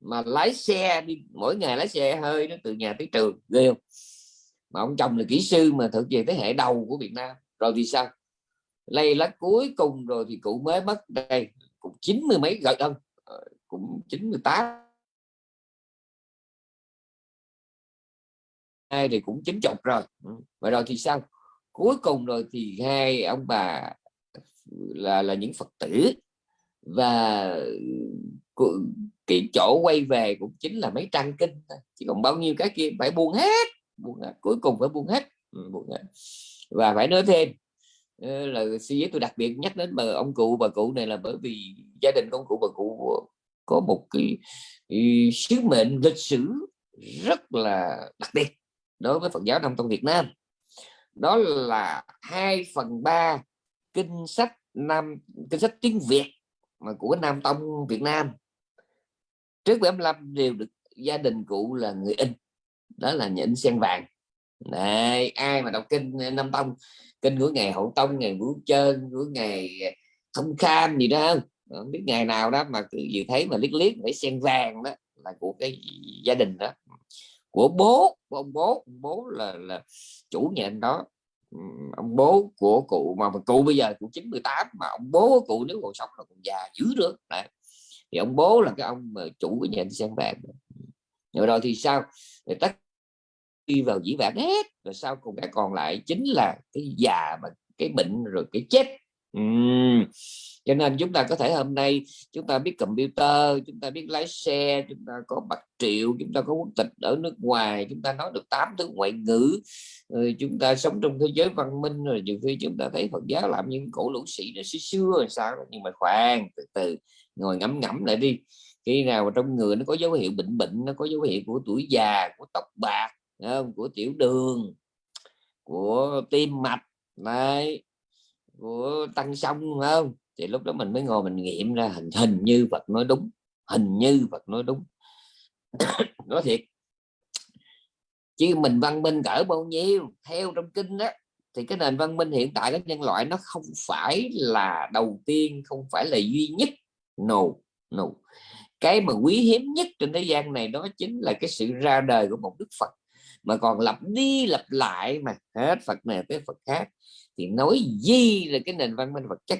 Mà lái xe đi mỗi ngày lái xe hơi đó từ nhà tới trường ghê không? Mà ông chồng là kỹ sư mà thực về thế hệ đầu của Việt Nam. Rồi thì sao? Lây lá cuối cùng rồi thì cụ mới mất đây cũng chín mươi mấy gần hơn ờ, cũng 98 hai thì cũng chín chục rồi ừ, và rồi thì sao cuối cùng rồi thì hai ông bà là là những phật tử và ừ, cái chỗ quay về cũng chính là mấy trang kinh chỉ còn bao nhiêu cái kia phải buông hết, buông hết. cuối cùng phải buông hết. Ừ, buông hết và phải nói thêm Ờ, là suy nghĩ tôi đặc biệt nhắc đến bà ông cụ. Bà cụ này là bởi vì gia đình ông cụ bà cụ có một cái, cái sứ mệnh lịch sử rất là đặc biệt đối với Phật giáo Nam Tông Việt Nam. Đó là 2 phần 3 kinh sách Nam kinh sách tiếng Việt mà của Nam Tông Việt Nam. Trước 75 đều được gia đình cụ là người in đó là nhà in sen vàng. Này ai mà đọc kinh Nam Tông kinh của ngày Hậu Tông ngày Vũ Trơn của ngày Thông Kham gì đó. Không biết ngày nào đó mà cứ vừa thấy mà liếc liếc phải sen vàng đó là của cái gia đình đó. Của bố của ông bố. Ông bố là là chủ nhà anh đó. Ông bố của cụ mà, mà cụ bây giờ cụ 98 mà ông bố của cụ nếu còn sống là còn già dữ nữa Đấy. thì ông bố là cái ông mà chủ của nhà sen vàng rồi rồi thì sao? Thì tất đi vào dĩ vãng hết. Rồi sau cùng cái còn lại chính là cái già và cái bệnh rồi cái chết. Uhm. cho nên chúng ta có thể hôm nay chúng ta biết computer, chúng ta biết lái xe, chúng ta có bạc triệu, chúng ta có quốc tịch ở nước ngoài, chúng ta nói được tám thứ ngoại ngữ. Rồi chúng ta sống trong thế giới văn minh, rồi nhiều khi chúng ta thấy Phật giáo làm những cổ lũ sĩ nó xưa xưa rồi sao nhưng mà khoan, từ từ, ngồi ngẫm ngẫm lại đi. Khi nào mà trong người nó có dấu hiệu bệnh bệnh, nó có dấu hiệu của tuổi già, của tóc bạc không? của tiểu đường, của tim mạch này của tăng sông không? Thì lúc đó mình mới ngồi mình nghiệm ra, hình hình như Phật nói đúng, hình như Phật nói đúng. Nói thiệt. Chứ mình văn minh cỡ bao nhiêu, theo trong kinh đó thì cái nền văn minh hiện tại của nhân loại nó không phải là đầu tiên, không phải là duy nhất. No no. Cái mà quý hiếm nhất trên thế gian này đó chính là cái sự ra đời của một đức Phật mà còn lặp đi lặp lại mà hết Phật này tới Phật khác thì nói gì là cái nền văn minh vật chất.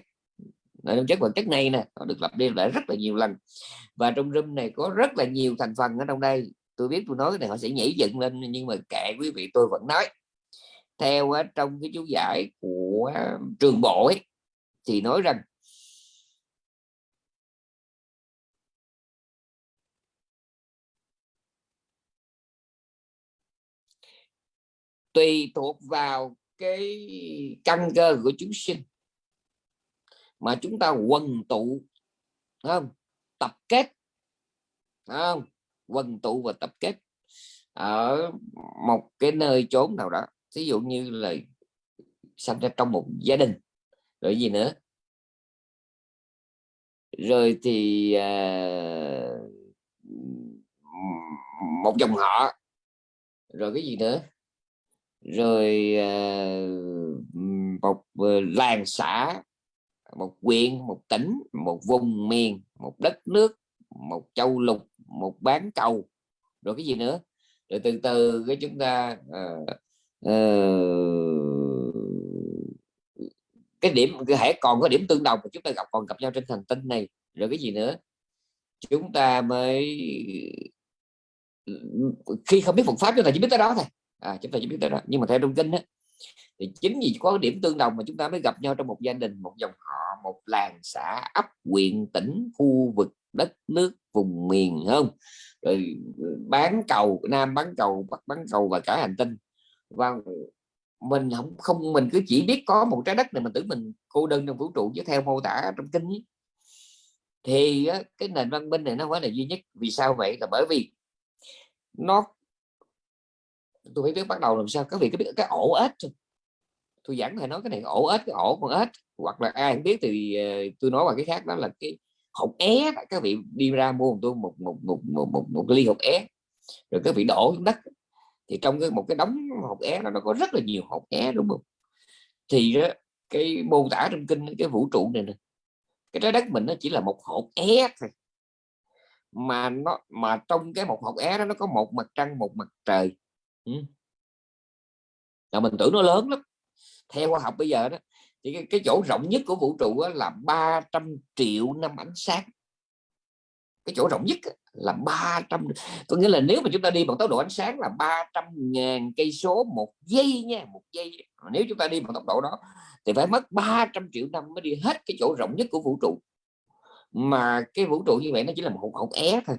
Nền chất vật chất này nè nó được lặp đi lại rất là nhiều lần. Và trong room này có rất là nhiều thành phần ở trong đây. Tôi biết tôi nói cái này họ sẽ nhảy dựng lên nhưng mà kệ quý vị tôi vẫn nói. Theo ờ, trong cái chú giải của trường bộ ấy, thì nói rằng tùy thuộc vào cái căn cơ của chúng sinh mà chúng ta quần tụ không? Tập kết không? Quần tụ và tập kết ở một cái nơi chốn nào đó. Ví dụ như là sinh ra trong một gia đình rồi gì nữa? Rồi thì uh, một dòng họ rồi cái gì nữa? Rồi ờ, một ờ, làng xã một huyện một tỉnh một vùng miền một đất nước một châu lục một bán cầu rồi cái gì nữa? Rồi từ từ cái chúng ta uh, uh, cái điểm cái hãy còn có điểm tương đồng mà chúng ta gặp còn gặp nhau trên hành tinh này rồi cái gì nữa? Chúng ta mới ừ, khi không biết Phật pháp chúng ta chỉ biết tới đó thôi à, chúng ta chỉ biết tới đó nhưng mà theo trong kinh á, thì chính vì có điểm tương đồng mà chúng ta mới gặp nhau trong một gia đình một dòng họ một làng xã ấp huyện tỉnh khu vực đất nước vùng miền không? Rồi ừ, bán cầu nam bán cầu bắc bán cầu và cả hành tinh. Và mình không không mình cứ chỉ biết có một trái đất này mình tưởng mình cô đơn trong vũ trụ chứ theo mô tả trong kinh ấy, thì cái nền văn minh này nó phải là duy nhất. Vì sao vậy? Là bởi vì nó tôi phải biết bắt đầu làm sao các vị có biết cái ổ ếch không tôi giảng thầy nói cái này ổ ếch cái ổ con ếch. Hoặc là ai không biết thì ờ, tôi nói bằng cái khác đó là cái hột é các vị đi ra mua tôi một một một một một, một ly hột é. Rồi các vị đổ xuống đất. Thì trong cái một cái đống hột é nó, nó có rất là nhiều hột é đúng không? Thì đó, cái mô tả trong kinh cái vũ trụ này nè cái trái đất mình nó chỉ là một hột é thôi. Mà nó mà trong cái một hột é đó nó có một mặt trăng một mặt trời ừ. mình tưởng nó lớn lắm. Theo khoa học bây giờ đó thì cái, cái chỗ rộng nhất của vũ trụ là 300 triệu năm ánh sáng. Cái chỗ rộng nhất là 300 có nghĩa là nếu mà chúng ta đi bằng tốc độ ánh sáng là 300 ngàn cây số một giây nha một giây. Nếu chúng ta đi bằng tốc độ đó thì phải mất 300 triệu năm mới đi hết cái chỗ rộng nhất của vũ trụ. Mà cái vũ trụ như vậy nó chỉ là một hột é thôi.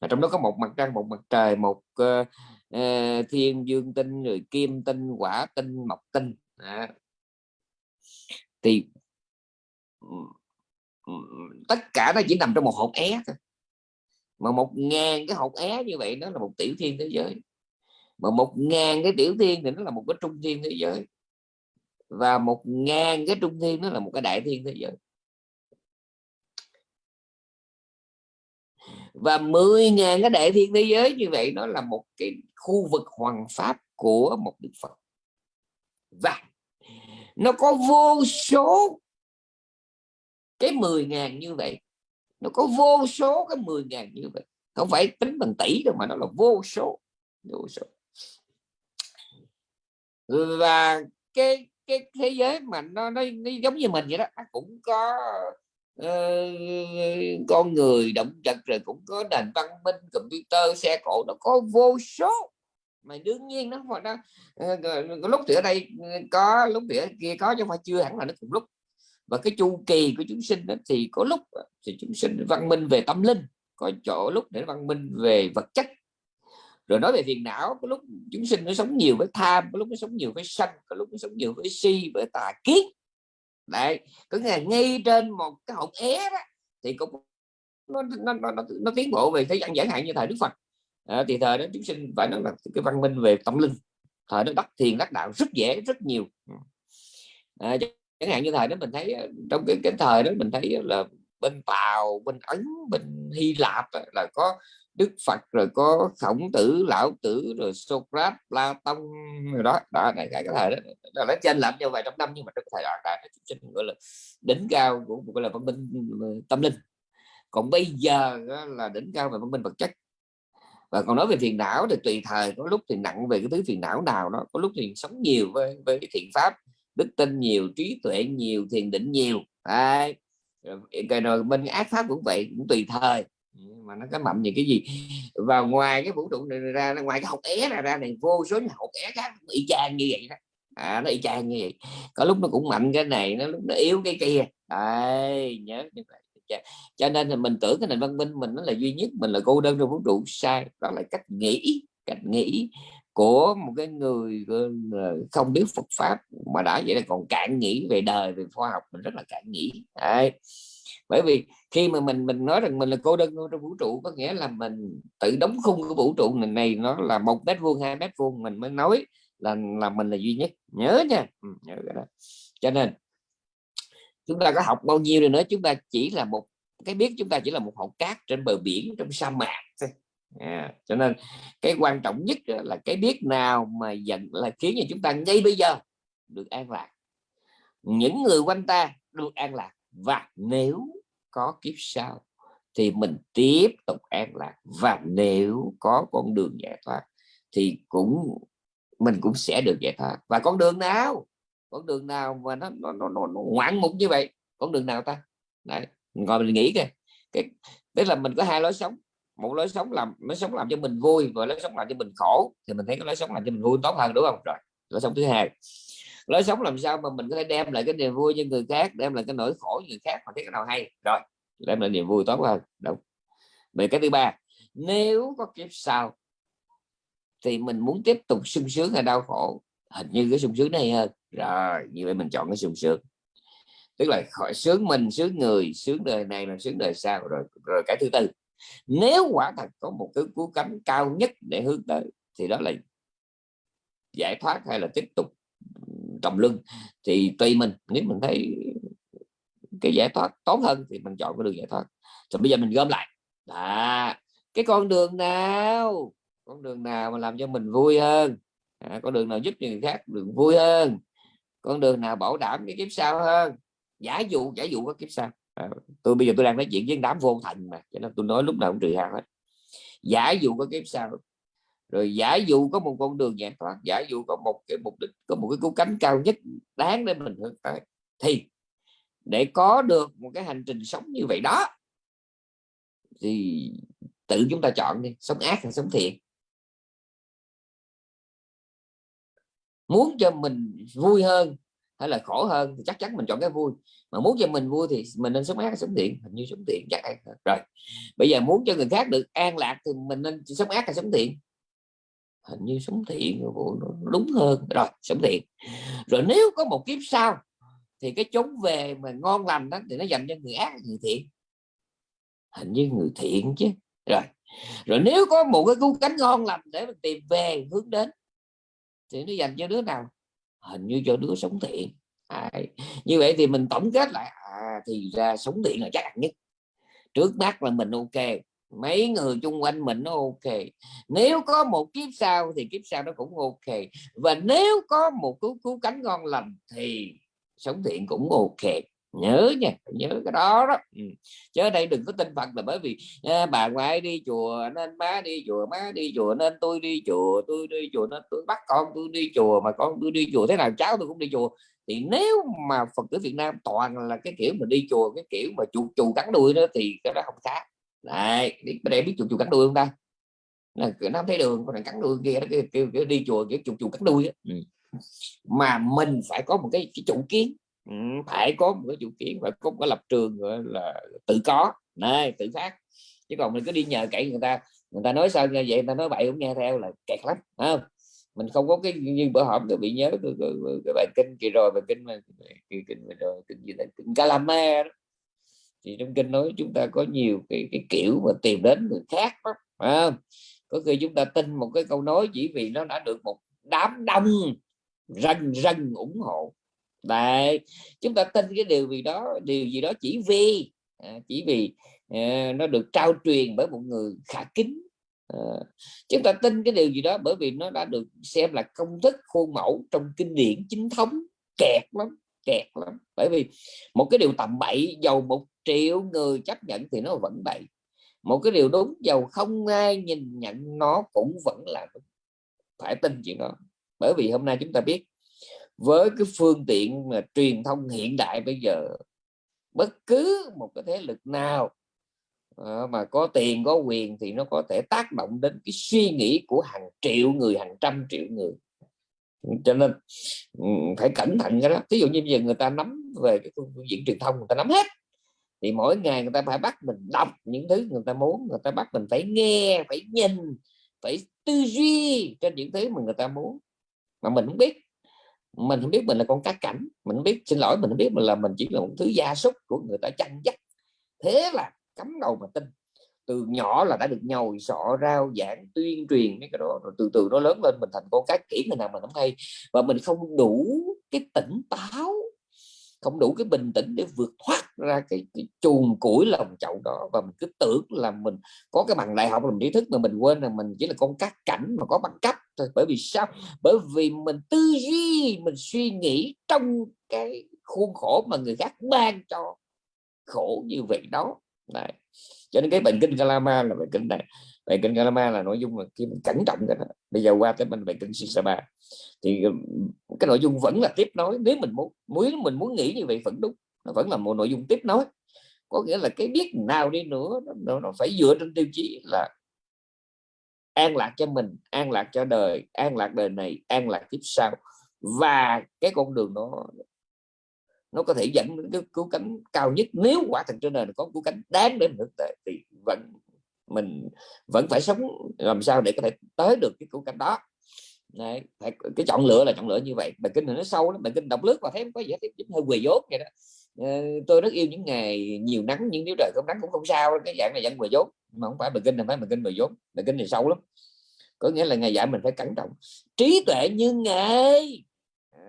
Mà trong đó có một mặt trăng một mặt trời một uh, uh, thiên dương tinh rồi kim tinh quả tinh mộc tinh. À. thì tất cả nó chỉ nằm trong một hộp é thôi. Mà một ngàn cái hộp é như vậy nó là một tiểu thiên thế giới. Mà một ngàn cái tiểu thiên thì nó là một cái trung thiên thế giới. Và một ngàn cái trung thiên nó là một cái đại thiên thế giới. Và 10.000 cái đại thiên thế giới như vậy nó là một cái khu vực hoàng pháp của một đức Phật. Và nó có vô số cái 10.000 như vậy. Nó có vô số cái 10.000 như vậy. Không phải tính bằng tỷ đâu mà nó là vô số vô số. Và cái cái thế giới mà nó nó, nó giống như mình vậy đó nó cũng có uh, con người động vật rồi cũng có nền văn minh computer xe cộ nó có vô số. Mà đương nhiên nó nó ờ, ờ lúc thì ở đây ừ, có lúc thì ở kia có chứ không phải chưa hẳn là nó cùng lúc. Và cái chu kỳ của chúng sinh đó, thì có lúc ờ, thì chúng sinh văn minh về tâm linh có chỗ lúc để văn minh về vật chất. Rồi nói về phiền não có lúc chúng sinh nó sống nhiều với tham có lúc nó sống nhiều với sân có lúc nó sống nhiều với si với tà kiến đấy có nghĩa là ngay trên một cái hộp é đó thì cũng nó nó, nó, nó, nó tiến bộ về thế gian chẳng hạn như thời đức phật. À, thì thời đó chúng sinh phải nói là cái văn minh về tâm linh thời đó đắc thiền đắc đạo rất dễ rất nhiều. À, chẳng hạn như thời đó mình thấy ờ, trong cái, cái thời đó mình thấy là bên tàu bên ấn bên hy lạp là có đức phật rồi có khổng tử lão tử rồi socrates platon rồi đó. Đó này cái thời đó, là nó trên làm nhau vài trăm năm nhưng mà trong thời đoạn đại nó chính gọi là đỉnh cao của gọi là văn minh ờ, tâm linh. Còn bây giờ là đỉnh cao về văn minh vật chất. Và còn nói về phiền não thì tùy thời có lúc thì nặng về cái thứ phiền não nào đó có lúc thì sống nhiều với với cái thiện pháp đức tin nhiều trí tuệ nhiều thiền định nhiều. Đấy. rồi, rồi bên ác pháp cũng vậy cũng tùy thời mà nó có mạnh gì cái gì? Và ngoài cái vũ trụ này ra ngoài cái học é này ra này vô số những học é khác bị chang như vậy đó. À, nó y chang như vậy. Có lúc nó cũng mạnh cái này nó lúc nó yếu cái kia. Đấy, nhớ như vậy. Cho nên là mình tưởng cái nền văn minh mình nó là duy nhất mình là cô đơn trong vũ trụ. Sai. Đó là cách nghĩ cách nghĩ của một cái người không biết Phật pháp. Mà đã vậy là còn cạn nghĩ về đời về khoa học mình rất là cạn nghĩ. Đấy bởi vì khi mà mình mình nói rằng mình là cô đơn trong vũ trụ có nghĩa là mình tự đóng khung của vũ trụ này, này nó là một mét vuông hai mét vuông mình mới nói là là mình là duy nhất. Nhớ nha. Ừ, nhớ cái đó. Cho nên chúng ta có học bao nhiêu rồi nữa chúng ta chỉ là một cái biết chúng ta chỉ là một hòn cát trên bờ biển trong sa mạc thôi. À, cho nên cái quan trọng nhất là cái biết nào mà dần là khiến cho chúng ta ngay bây giờ được an lạc. Những người quanh ta được an lạc. Và nếu có kiếp sau thì mình tiếp tục an lạc. Và nếu có con đường giải thoát thì cũng mình cũng sẽ được giải thoát. Và con đường nào? Con đường nào mà nó nó, nó, nó, nó ngoạn mục như vậy? Con đường nào ta? Đấy, ngồi mình nghĩ kìa cái tức là mình có hai lối sống. Một lối sống làm lối sống làm cho mình vui và lối sống làm cho mình khổ. Thì mình thấy cái lối sống làm cho mình vui tốt hơn đúng không? Rồi lối sống thứ hai lối sống làm sao mà mình có thể đem lại cái niềm vui cho người khác, đem lại cái nỗi khổ cho người khác mà thấy cái nào hay. Rồi, đem lại niềm vui tốt hơn. Đúng. Về cái thứ ba, nếu có kiếp sau thì mình muốn tiếp tục sung sướng hay đau khổ, hình như cái sung sướng này hơn. Rồi, như vậy mình chọn cái sung sướng. Tức là khỏi sướng mình, sướng người, sướng đời này là sướng đời sau. Rồi rồi cái thứ tư, nếu quả thật có một thứ cứu cánh cao nhất để hướng tới thì đó là giải thoát hay là tiếp tục trầm lưng thì tùy mình. Nếu mình thấy cái giải thoát tốt hơn thì mình chọn cái đường giải thoát. Rồi bây giờ mình gom lại. À, cái con đường nào? Con đường nào mà làm cho mình vui hơn? À, con đường nào giúp người khác đường vui hơn? Con đường nào bảo đảm cái kiếp sau hơn? Giả dụ giả dụ có kiếp sau. À, tôi bây giờ tôi đang nói chuyện với đám vô thành mà cho nên tôi nói lúc nào cũng trừ hao hết. Giả dụ có kiếp sau rồi giả dụ có một con đường giải thoát, giả dụ có một cái mục đích, có một cái cú cánh cao nhất đáng để mình hướng tới, thì để có được một cái hành trình sống như vậy đó, thì tự chúng ta chọn đi, sống ác hay sống thiện. Muốn cho mình vui hơn hay là khổ hơn thì chắc chắn mình chọn cái vui, mà muốn cho mình vui thì mình nên sống ác hay sống thiện, hình như sống thiện chắc ăn rồi, bây giờ muốn cho người khác được an lạc thì mình nên sống ác hay sống thiện? Hình như sống thiện nó đúng hơn. Rồi sống thiện. Rồi nếu có một kiếp sau thì cái chốn về mà ngon lành đó thì nó dành cho người ác người thiện. Hình như người thiện chứ. Rồi rồi nếu có một cái cứu cánh ngon lành để mình tìm về hướng đến thì nó dành cho đứa nào? Hình như cho đứa sống thiện. À, như vậy thì mình tổng kết lại à, thì ra sống thiện là chắc nhất. Trước mắt là mình ok mấy người chung quanh mình nó ok. Nếu có một kiếp sau thì kiếp sau nó cũng ok. Và nếu có một cứu cứu cánh ngon lành thì sống thiện cũng ok. Nhớ nha nhớ cái đó đó. Ừ. chứ ở đây đừng có tin phật là bởi vì à, bà ngoại đi chùa nên má đi chùa má đi chùa nên tôi đi chùa tôi đi chùa nên tôi bắt con tôi đi chùa mà con tôi đi chùa thế nào cháu tôi cũng đi chùa. Thì nếu mà phật tử việt nam toàn là cái kiểu mà đi chùa cái kiểu mà chù chù cắn đuôi đó thì cái đó không khác này để biết chuột chuột cắn đuôi không ta? Là nó thấy đường còn cắn đuôi kia kêu, kêu, kêu đi chùa kiểu chuột chuột cắn đuôi ừ. mà mình phải có một cái, cái chủ kiến. Ừ, phải có một cái chủ kiến phải có một cái lập trường gọi là tự có. Này tự phát. Chứ còn mình cứ đi nhờ cậy người ta người ta nói sao như vậy người ta nói bậy cũng nghe theo là kẹt lắm không? Mình không có cái như bữa họp tôi bị nhớ cái, cái, bài kinh kỳ rồi bài kinh mà kinh, kinh rồi kinh gì đấy kinh Calama thì trong kinh nói chúng ta có nhiều cái, cái kiểu mà tìm đến người khác đó à, có khi chúng ta tin một cái câu nói chỉ vì nó đã được một đám đông rần rần ủng hộ. Đấy chúng ta tin cái điều gì đó điều gì đó chỉ vì à, chỉ vì à, nó được trao truyền bởi một người khả kính. À, chúng ta tin cái điều gì đó bởi vì nó đã được xem là công thức khuôn mẫu trong kinh điển chính thống kẹt lắm kẹt lắm. Bởi vì một cái điều tầm bậy dầu một triệu người chấp nhận thì nó vẫn bậy một cái điều đúng dầu không ai nhìn nhận nó cũng vẫn là đúng. Phải tin chuyện đó. Bởi vì hôm nay chúng ta biết, với cái phương tiện mà truyền thông hiện đại bây giờ, bất cứ một cái thế lực nào ờ, mà có tiền, có quyền thì nó có thể tác động đến cái suy nghĩ của hàng triệu người, hàng trăm triệu người cho nên ừ, phải cẩn thận cái đó. Ví dụ như bây giờ người ta nắm về cái phương diện truyền thông, người ta nắm hết, thì mỗi ngày người ta phải bắt mình đọc những thứ người ta muốn, người ta bắt mình phải nghe, phải nhìn, phải tư duy trên những thứ mà người ta muốn. Mà mình không biết. Mình không biết mình là con cá cảnh, mình không biết, xin lỗi, mình không biết mình là mình chỉ là một thứ gia súc của người ta chăn dắt. Thế là cắm đầu mà tin từ nhỏ là đã được nhồi sọ rau giảng tuyên truyền mấy cái đó rồi từ từ nó lớn lên mình thành con cái kỹ người nào mình không hay. Và mình không đủ cái tỉnh táo không đủ cái bình tĩnh để vượt thoát ra cái, cái chuồng củi lòng chậu đó. Và mình cứ tưởng là mình có cái bằng đại học làm trí thức mà mình quên là mình chỉ là con cát cảnh mà có bằng cấp thôi. Bởi vì sao? Bởi vì mình tư duy mình suy nghĩ trong cái khuôn khổ mà người khác ban cho khổ như vậy đó. Đấy cho nên cái bệnh kinh Kalama là bệnh kinh này. Bệnh kinh Kalama là nội dung mà khi mình cẩn trọng cái đó. Bây giờ qua tới mình bệnh kinh Sisaba. Thì ừ, cái nội dung vẫn là tiếp nối. Nếu mình muốn muốn mình muốn nghĩ như vậy vẫn đúng. Nó vẫn là một nội dung tiếp nối. Có nghĩa là cái biết nào đi nữa nó, nó phải dựa trên tiêu chí là an lạc cho mình an lạc cho đời an lạc đời này an lạc kiếp sau. Và cái con đường nó nó có thể dẫn đến cái cứu cánh cao nhất. Nếu quả thật trên đời có cứu cánh đáng để mình thực tế thì vẫn mình vẫn phải sống làm sao để có thể tới được cái cứu cánh đó. Đấy, cái chọn lựa là chọn lựa như vậy. Bài kinh này nó sâu lắm bài kinh đọc lướt và thấy có gì hết hơi quỳ dốt vậy đó. Ờ, tôi rất yêu những ngày nhiều nắng nhưng nếu trời không nắng cũng không sao cái dạng này vẫn quỳ dốt. Mà không phải bài kinh này phải bài kinh quỳ dốt bài kinh này sâu lắm. Có nghĩa là ngày dạy mình phải cẩn trọng. Trí tuệ như ngày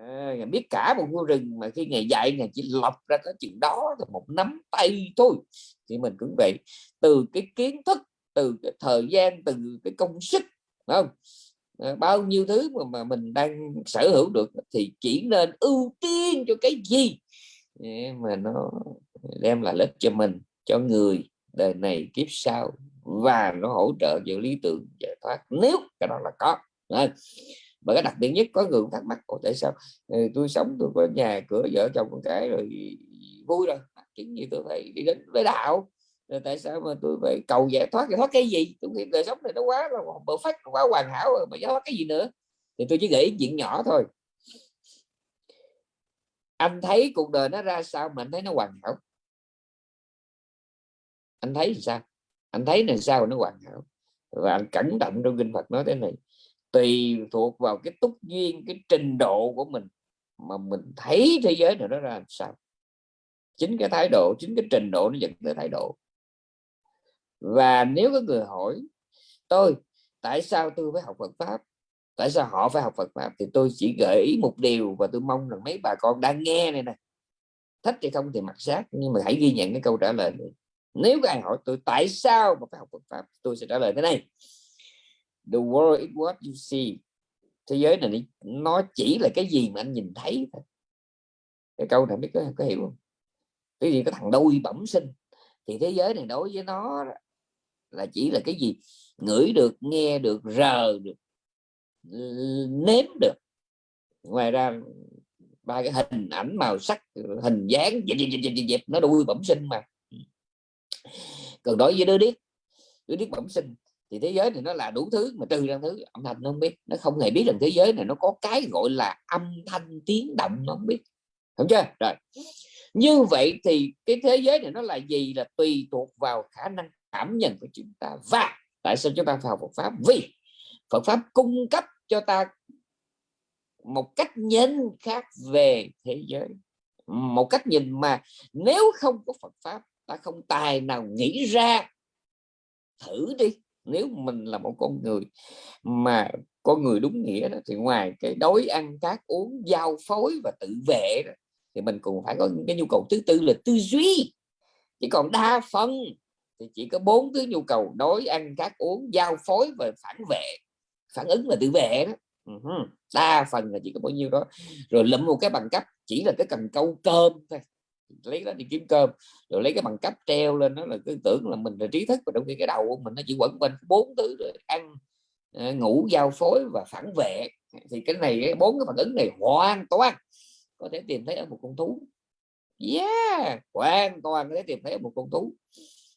à, biết cả một khu rừng mà khi ngày dạy ngày chỉ lọc ra cái chuyện đó là một nắm tay thôi. Thì mình cũng vậy từ cái kiến thức từ cái thời gian từ cái công sức không? À, bao nhiêu thứ mà, mà mình đang sở hữu được thì chỉ nên ưu tiên cho cái gì? Mà nó đem lại lợi cho mình cho người đời này kiếp sau và nó hỗ trợ cho lý tưởng giải thoát nếu cái đó là có. Đấy và cái đặc biệt nhất có người thắc mắc tại sao ừ, tôi sống, tôi có nhà, cửa, vợ chồng con cái rồi vui rồi. À, chính như tôi phải đi đến với đạo. Rồi tại sao mà tôi phải cầu giải thoát? Giải thoát cái gì? Tôi nghĩ đời sống này nó quá là bờ phát quá hoàn hảo rồi, mà giải thoát cái gì nữa? Thì tôi chỉ nghĩ chuyện nhỏ thôi. Anh thấy cuộc đời nó ra sao mà anh thấy nó hoàn hảo? Anh thấy sao? Anh thấy là sao nó hoàn hảo? Và anh cẩn trọng trong kinh Phật nói thế này tùy thuộc vào cái túc duyên, cái trình độ của mình mà mình thấy thế giới này nó ra làm sao. Chính cái thái độ, chính cái trình độ nó dẫn tới thái độ. Và nếu có người hỏi, tôi, tại sao tôi phải học Phật pháp? Tại sao họ phải học Phật pháp? Thì tôi chỉ gợi ý một điều và tôi mong rằng mấy bà con đang nghe này nè. Thích hay không thì mặc sát, nhưng mà hãy ghi nhận cái câu trả lời này. Nếu ai hỏi, tôi tại sao mà phải học Phật pháp? Tôi sẽ trả lời thế này the world is what you see. Thế giới này nó chỉ là cái gì mà anh nhìn thấy thôi. Cái câu này biết có, có hiểu không? Cái gì cái thằng đôi bẩm sinh thì thế giới này đối với nó là chỉ là cái gì? Ngửi được nghe được rờ được nếm được. Ngoài ra ba cái hình ảnh màu sắc hình dáng dẹp dẹp dẹp dẹp, dẹp nó đuôi bẩm sinh mà. Còn đối với đứa điếc đứa điếc bẩm sinh thì thế giới này nó là đủ thứ, mà trừ ra thứ âm thanh nó không biết. Nó không hề biết rằng thế giới này nó có cái gọi là âm thanh tiếng động nó không biết. Không chưa? Rồi. Như vậy thì cái thế giới này nó là gì là tùy thuộc vào khả năng cảm nhận của chúng ta. Và tại sao chúng ta vào Phật pháp? Vì Phật pháp cung cấp cho ta một cách nhìn khác về thế giới. Một cách nhìn mà nếu không có Phật pháp, ta không tài nào nghĩ ra thử đi nếu mình là một con người mà con người đúng nghĩa đó, thì ngoài cái đói ăn cát uống giao phối và tự vệ đó, thì mình cũng phải có cái nhu cầu thứ tư là tư duy. Chỉ còn đa phần thì chỉ có bốn thứ nhu cầu đói ăn cát uống giao phối và phản vệ phản ứng là tự vệ đó. Đa phần là chỉ có bao nhiêu đó. Rồi lụm một cái bằng cấp chỉ là cái cần câu cơm thôi lấy đó đi kiếm cơm, rồi lấy cái bằng cấp treo lên đó là cứ tưởng là mình là trí thức và trong khi cái đầu của mình nó chỉ quẩn quanh bốn thứ rồi ăn ờ, ngủ, giao phối và phản vệ. Thì cái này bốn cái phản ứng này hoàn toàn có thể tìm thấy ở một con thú. Yeah, hoàn toàn có thể tìm thấy ở một con thú.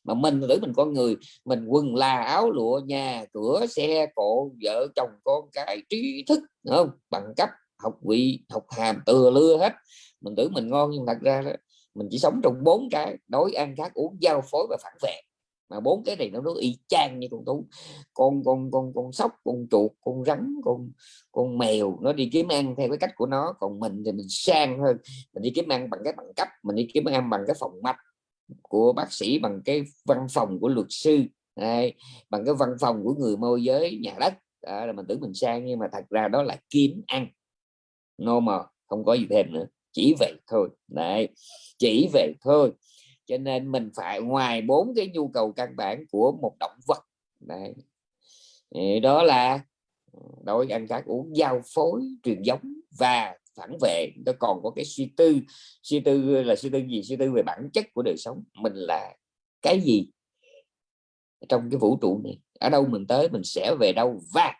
Mà mình tưởng mình con người, mình quần là áo lụa, nhà cửa, xe cộ, vợ chồng con cái, trí thức không? Bằng cấp, học vị, học hàm từa lưa hết. Mình tưởng mình ngon nhưng thật ra mình chỉ sống trong bốn cái đói ăn khác uống giao phối và phản vệ. Mà bốn cái này nó nó y chang như con thú con con con con sóc con chuột con rắn con con mèo nó đi kiếm ăn theo cái cách của nó. Còn mình thì mình sang hơn. Mình đi kiếm ăn bằng cái bằng cấp mình đi kiếm ăn bằng cái phòng mạch của bác sĩ bằng cái văn phòng của luật sư Đây, bằng cái văn phòng của người môi giới nhà đất. Đó là mình tưởng mình sang nhưng mà thật ra đó là kiếm ăn. No mà không có gì thêm nữa chỉ vậy thôi. Đấy, chỉ vậy thôi. Cho nên mình phải ngoài bốn cái nhu cầu căn bản của một động vật. Đấy. Đó là ờ, đối ăn các uống giao phối truyền giống và phản vệ. Nó còn có cái suy tư suy tư là suy tư gì? Suy tư về bản chất của đời sống. Mình là cái gì? Trong cái vũ trụ này, ở đâu mình tới mình sẽ về đâu và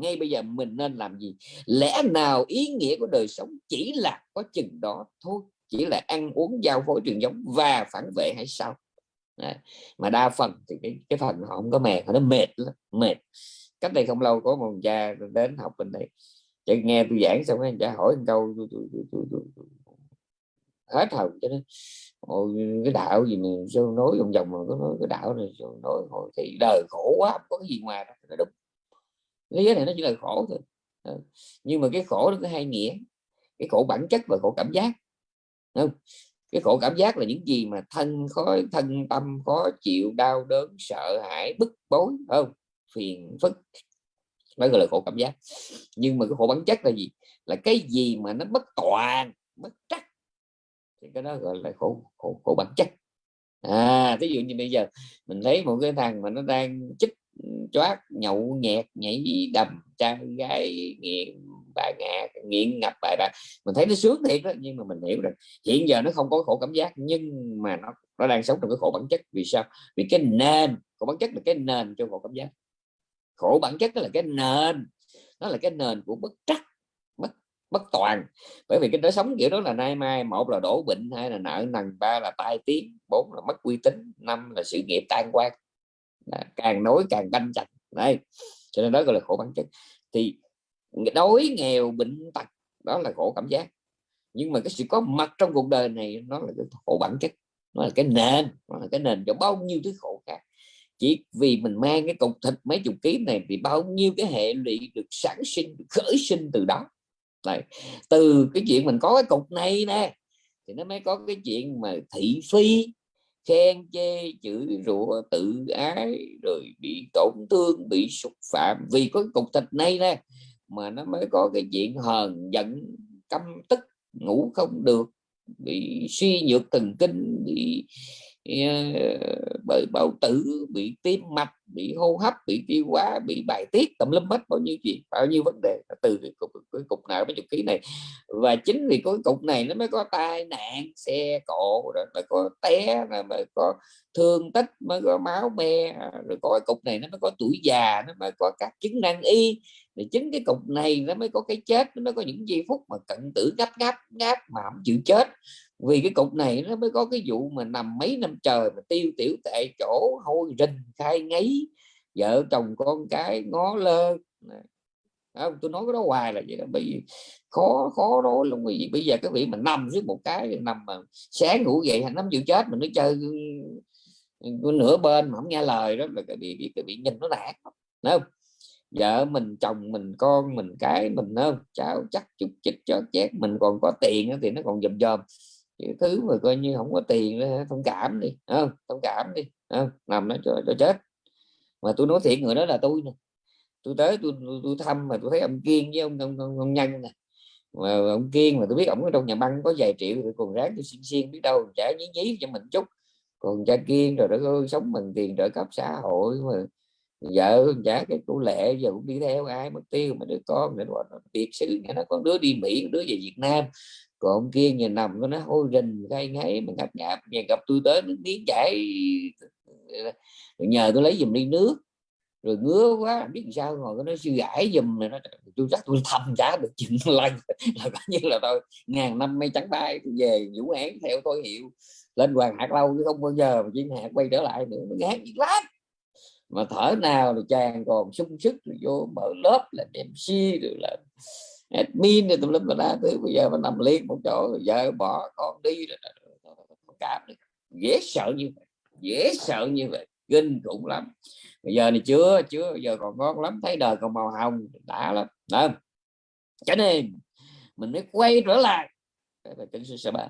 ngay bây giờ mình nên làm gì? Lẽ nào ý nghĩa của đời sống chỉ là có chừng đó thôi chỉ là ăn uống giao phối truyền giống và phản vệ hay sao? Đấy. mà đa phần thì cái cái phần họ không có mệt nó mệt lắm mệt. Cách đây không lâu có một cha đến học bên đây chạy nghe tôi giảng xong anh cha hỏi một câu tôi, tôi, tôi, tôi, tôi, tôi, hết hồn cho nên Ôi, cái đạo gì mà sao nói vòng vòng mà có nói cái đạo này sao nói hồi thì đời khổ quá không có cái gì ngoài đó là đúng lý giới này nó chỉ là khổ thôi. Ừ. Nhưng mà cái khổ nó có hai nghĩa. Cái khổ bản chất và khổ cảm giác. Không? Cái khổ cảm giác là những gì mà thân khó thân tâm khó chịu đau đớn sợ hãi bức bối không? Phiền phức. Đó gọi là khổ cảm giác. Nhưng mà cái khổ bản chất là gì? Là cái gì mà nó bất toàn bất trắc. Thì cái đó gọi là khổ khổ, khổ bản chất. À ví dụ như bây giờ mình thấy một cái thằng mà nó đang chích choát nhậu, nhẹt, nhảy, đầm, trai, gái, nghiện, bà ngạ, nghiện ngập bài bạc. Mình thấy nó sướng thiệt đó nhưng mà mình hiểu rằng hiện giờ nó không có khổ cảm giác, nhưng mà nó nó đang sống trong cái khổ bản chất. Vì sao? Vì cái nền, khổ bản chất là cái nền cho khổ cảm giác. Khổ bản chất đó là cái nền. Nó là cái nền của bất trắc, bất bất toàn. Bởi vì cái đời sống kiểu đó là nay mai, một là đổ bệnh, hai là nợ nần, ba là tai tiếng, bốn là mất uy tín, năm là sự nghiệp tan quan càng nói càng canh chặt. Đây cho nên đó gọi là khổ bản chất. Thì đói nghèo bệnh tật đó là khổ cảm giác. Nhưng mà cái sự có mặt trong cuộc đời này nó là cái khổ bản chất nó là cái nền nó là cái nền cho bao nhiêu thứ khổ khác. Chỉ vì mình mang cái cục thịt mấy chục ký này thì bao nhiêu cái hệ lụy được sản sinh được khởi sinh từ đó. Này, từ cái chuyện mình có cái cục này nè thì nó mới có cái chuyện mà thị phi khen chê chửi rủa, tự ái, rồi bị tổn thương, bị xúc phạm. Vì có cái cục thịt này nè, mà nó mới có cái chuyện hờn giận, căm tức, ngủ không được, bị suy nhược thần kinh, bị Ờ, bởi bao tử bị tim mạch bị hô hấp bị tiêu hóa bị bài tiết tầm lâm hết bao nhiêu chuyện bao nhiêu vấn đề. Từ cái cục, cái cục nào mấy chục ký này. Và chính vì cái cục này nó mới có tai nạn xe cộ rồi mới có té rồi mới có thương tích mới có máu me rồi có cái cục này nó mới có tuổi già nó mới có các chứng năng y. Thì chính cái cục này nó mới có cái chết nó mới có những giây phút mà cận tử gấp gáp ngáp mà không chịu chết vì cái cục này nó mới có cái vụ mà nằm mấy năm trời mà tiêu tiểu tại chỗ hôi rình khai ngấy vợ chồng con cái ngó lơ. Không, tôi nói cái đó hoài là vậy đó bởi vì khó khó nói luôn. Bởi vì bây giờ cái vị mà nằm dưới một cái nằm mà sáng ngủ dậy thành năm chịu chết mình nó chơi nửa bên mà không nghe lời đó là cái bị cái bị nhìn nó nạt đúng không? Vợ mình chồng mình con mình cái mình không? Cháu chắc chút chích chó chét mình còn có tiền thì nó còn dầm dòm cái thứ mà coi như không có tiền thông cảm đi không? Thông cảm đi không? làm nó cho, cho chết. Mà tôi nói thiệt người đó là tôi nè. Tôi tới tôi, tôi, tôi thăm mà tôi thấy ông kiên với ông ông, ông, ông nhân nè. Mà ông kiên mà tôi biết ông ở trong nhà băng có vài triệu thì còn ráng tôi xin xiên biết đâu trả nhí nhí cho mình chút. Còn cha kiên rồi đó sống bằng tiền trợ cấp xã hội mà vợ trả cái cụ lệ giờ cũng đi theo ai mất tiêu mà đứa con nữa biệt sự nó có đứa đi mỹ đứa về việt nam. Còn kia nhà nằm nó hôi rình gai ngáy mà ngập ngạp nhà gặp tôi tới nước miếng chảy. Nhờ tôi lấy giùm đi nước. Rồi ngứa quá biết sao ngồi nó suy gãi giùm này, nó tôi chắc tôi thầm trả được chừng lần, là coi như là tôi ngàn năm mây trắng bay về vũ án theo tôi hiệu, lên hoàng hạt lâu chứ không bao giờ mà chim hạt quay trở lại nữa, nó ngán lắm mà thở nào thì chàng còn sung sức, rồi vô mở lớp là MC rồi là admin rồi tùm lum la thứ. Bây giờ mà nằm liền một chỗ, rồi vợ bỏ con đi, rồi cảm được dễ sợ như vậy, dễ sợ như vậy, kinh khủng lắm. Bây giờ này chưa chưa, giờ còn ngon lắm, thấy đời còn màu hồng, đã lắm. Đó cho nên mình mới quay trở lại. Về kinh sư ba.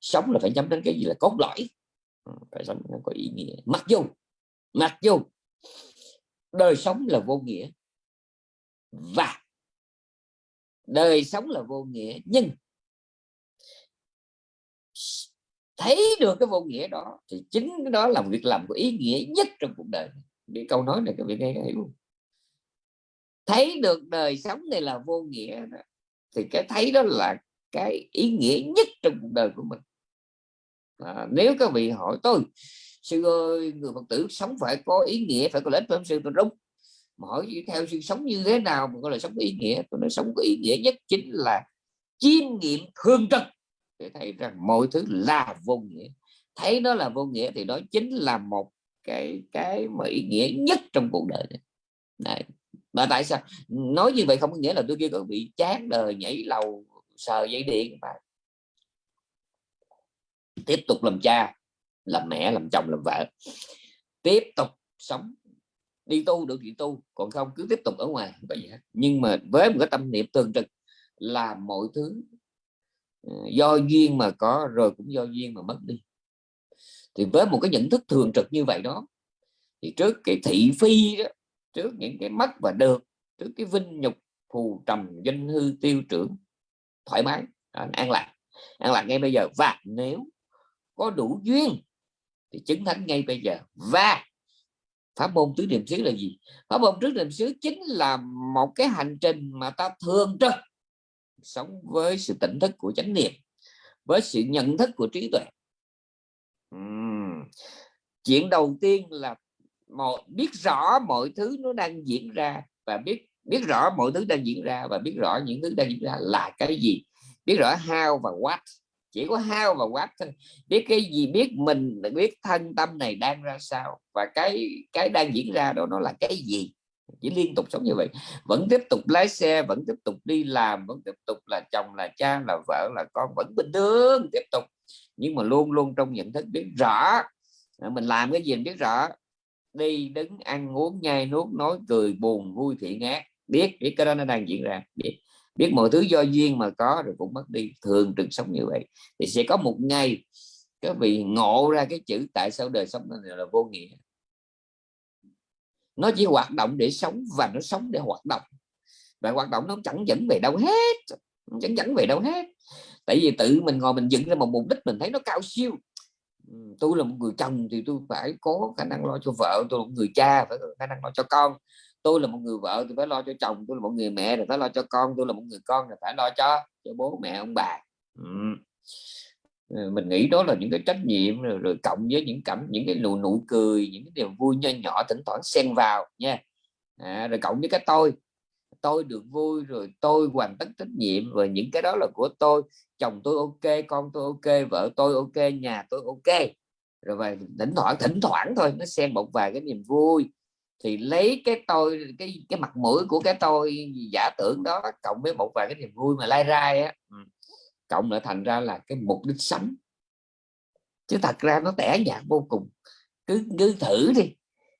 Sống là phải nhắm đến cái gì là cốt lõi. Ừ, phải sống nó có ý nghĩa. Mặc dù mặc dù đời sống là vô nghĩa và đời sống là vô nghĩa nhưng thấy được cái vô nghĩa đó thì chính cái đó là việc làm có ý nghĩa nhất trong cuộc đời. Bị câu nói này các vị nghe hiểu thấy được đời sống này là vô nghĩa đó, thì cái thấy đó là cái ý nghĩa nhất trong cuộc đời của mình. À, nếu các vị hỏi tôi sư ơi, người phật tử sống phải có ý nghĩa, phải có lợi ích phải không sư tôi đúng mà hỏi theo sư sống như thế nào mà gọi là sống có ý nghĩa tôi nói sống có ý nghĩa nhất chính là chiêm nghiệm thương trực để thấy rằng mọi thứ là vô nghĩa thấy nó là vô nghĩa thì đó chính là một cái cái mà ý nghĩa nhất trong cuộc đời này. Đấy. mà tại sao nói như vậy không có nghĩa là tôi kia có bị chán đời, nhảy lầu, sờ dây điện mà tiếp tục làm cha làm mẹ, làm chồng, làm vợ. Tiếp tục sống, đi tu được thì tu, còn không cứ tiếp tục ở ngoài vậy nhưng mà với một cái tâm niệm thường trực là mọi thứ ờ, do duyên mà có rồi cũng do duyên mà mất đi. Thì với một cái nhận thức thường trực như vậy đó, thì trước cái thị phi đó, trước những cái mất và được, trước cái vinh nhục, phù trầm, danh hư, tiêu trưởng, thoải mái, an lạc. An lạc ngay bây giờ. Và nếu có đủ duyên thì chứng thánh ngay bây giờ. Và pháp môn tứ niệm xứ là gì? Pháp môn tứ niệm xứ chính là một cái hành trình mà ta thường trực sống với sự tỉnh thức của chánh niệm, với sự nhận thức của trí tuệ. Uhm. chuyện đầu tiên là một biết rõ mọi thứ nó đang diễn ra và biết biết rõ mọi thứ đang diễn ra và biết rõ những thứ đang diễn ra là cái gì? Biết rõ how và what chỉ có hao và quát thôi. Biết cái gì biết mình, biết thân tâm này đang ra sao và cái cái đang diễn ra đó nó là cái gì. Chỉ liên tục sống như vậy. Vẫn tiếp tục lái xe, vẫn tiếp tục đi làm, vẫn tiếp tục là chồng, là cha, là vợ, là con, vẫn bình thường, tiếp tục. Nhưng mà luôn luôn trong nhận thức biết rõ. Ờ, mình làm cái gì mình biết rõ. Đi đứng ăn uống, nhai nuốt, nói cười, buồn, vui, thị ngát. Biết biết cái đó nó đang diễn ra. Biết biết mọi thứ do duyên mà có rồi cũng mất đi. Thường trực sống như vậy. Thì sẽ có một ngày các vị ngộ ra cái chữ tại sao đời sống này là vô nghĩa. Nó chỉ hoạt động để sống và nó sống để hoạt động. Và hoạt động nó chẳng dẫn về đâu hết. Chẳng dẫn về đâu hết. Tại vì tự mình ngồi mình dựng ra một mục đích mình thấy nó cao siêu. Ừ, tôi là một người chồng thì tôi phải có khả năng lo cho vợ, tôi là một người cha, phải có khả năng lo cho con tôi là một người vợ thì phải lo cho chồng tôi là một người mẹ thì phải lo cho con tôi là một người con thì phải lo cho cho bố mẹ ông bà. Ừ. mình nghĩ đó là những cái trách nhiệm rồi, rồi cộng với những cảm những cái nụ nụ cười những cái niềm vui nho nhỏ thỉnh thoảng xen vào nha. À, rồi cộng với cái tôi tôi được vui rồi tôi hoàn tất trách nhiệm và những cái đó là của tôi. Chồng tôi ok con tôi ok vợ tôi ok nhà tôi ok. Rồi và thỉnh thoảng thỉnh thoảng thôi nó xen một vài cái niềm vui thì lấy cái tôi, cái cái mặt mũi của cái tôi giả tưởng đó, cộng với một vài cái niềm vui mà lai rai á ừ, cộng lại thành ra là cái mục đích sống. Chứ thật ra nó tẻ nhạt vô cùng. Cứ cứ thử đi,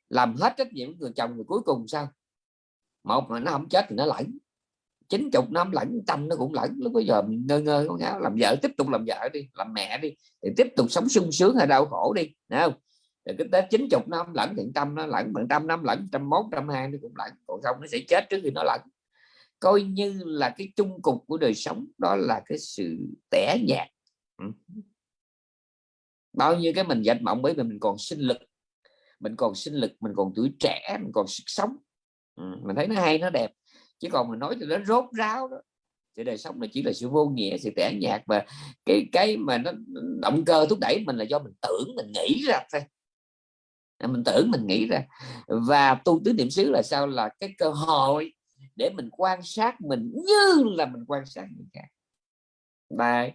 làm hết trách nhiệm người chồng rồi cuối cùng sao? Một mà nó không chết thì nó lẫn, chín chục năm lẫn trăm nó cũng lẫn. Lúc bây giờ mình ngơ ngơ con ngáo làm vợ, tiếp tục làm vợ đi, làm mẹ đi, thì tiếp tục sống sung sướng hay đau khổ đi Đúng không? Rồi cứ tới chín chục năm lẫn phần trăm nó lẫn, phần trăm năm lẫn, trăm mốt, trăm hai nó cũng lẫn. Còn không nó sẽ chết trước khi nó lẫn. Coi như là cái chung cục của đời sống đó là cái sự tẻ nhạt. Ừ. Bao nhiêu cái mình dạch mộng bởi vì mình còn sinh lực. Mình còn sinh lực, mình còn tuổi trẻ, mình còn sức sống. Ừ, mình thấy nó hay, nó đẹp. Chứ còn mình nói cho nó rốt ráo đó. Thì đời sống nó chỉ là sự vô nghĩa, sự tẻ nhạt và cái cái mà nó động cơ thúc đẩy mình là do mình tưởng, mình nghĩ ra thôi mình tưởng mình nghĩ ra. Và tu tứ niệm xứ là sao? Là cái cơ hội để mình quan sát mình như là mình quan sát người khác. Đấy.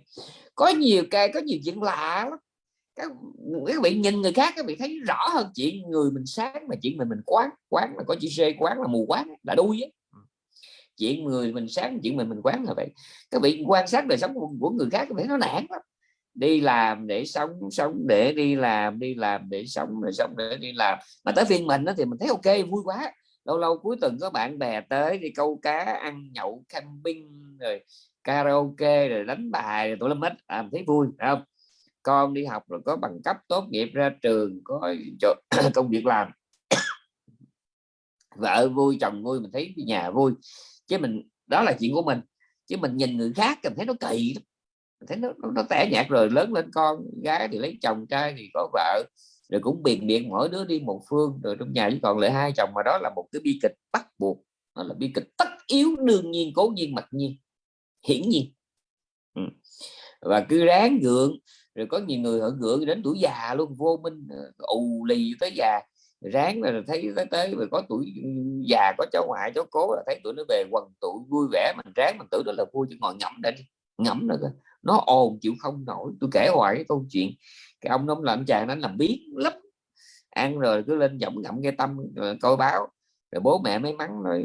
có nhiều cái có nhiều chuyện lạ lắm. Các, các vị nhìn người khác các vị thấy rõ hơn chuyện người mình sáng mà chuyện mình mình quán quán là có chữ c quán là mù quán là đuôi ấy. Ừ. chuyện người mình sáng chuyện mình mình quán là vậy. Các vị quan sát đời sống của, của người khác các vị nó nản lắm đi làm để sống sống để đi làm đi làm để sống để sống để đi làm. Mà tới phiên mình đó thì mình thấy ok vui quá. Lâu lâu cuối tuần có bạn bè tới đi câu cá ăn nhậu camping rồi karaoke rồi đánh bài rồi tụi lâm hết. À, thấy vui không? Con đi học rồi có bằng cấp tốt nghiệp ra trường có công việc làm. Vợ vui chồng vui mình thấy nhà vui. Chứ mình đó là chuyện của mình. Chứ mình nhìn người khác mình thấy nó kỳ lắm thế nó, nó, nó tẻ nhạt rồi lớn lên con gái thì lấy chồng trai thì có vợ rồi cũng biệt biệt mỗi đứa đi một phương. Rồi trong nhà chỉ còn lại hai chồng mà đó là một cái bi kịch bắt buộc. Nó là bi kịch tất yếu đương nhiên cố nhiên mặc nhiên hiển nhiên. Ừ. và cứ ráng gượng rồi có nhiều người họ gượng đến tuổi già luôn vô minh ờ, ù lì tới già. Ráng là thấy tới tới rồi có tuổi già có cháu ngoại cháu cố là thấy tụi nó về quần tụ vui vẻ mình ráng mình tưởng đó là vui chứ ngồi ngẫm đây ngẫm nữa nó ồn chịu không nổi. Tôi kể hoài cái câu chuyện cái ông nông làm chàng nó làm biết lắm. Ăn rồi cứ lên giọng ngậm nghe tâm rồi coi báo. Rồi bố mẹ mới mắng nói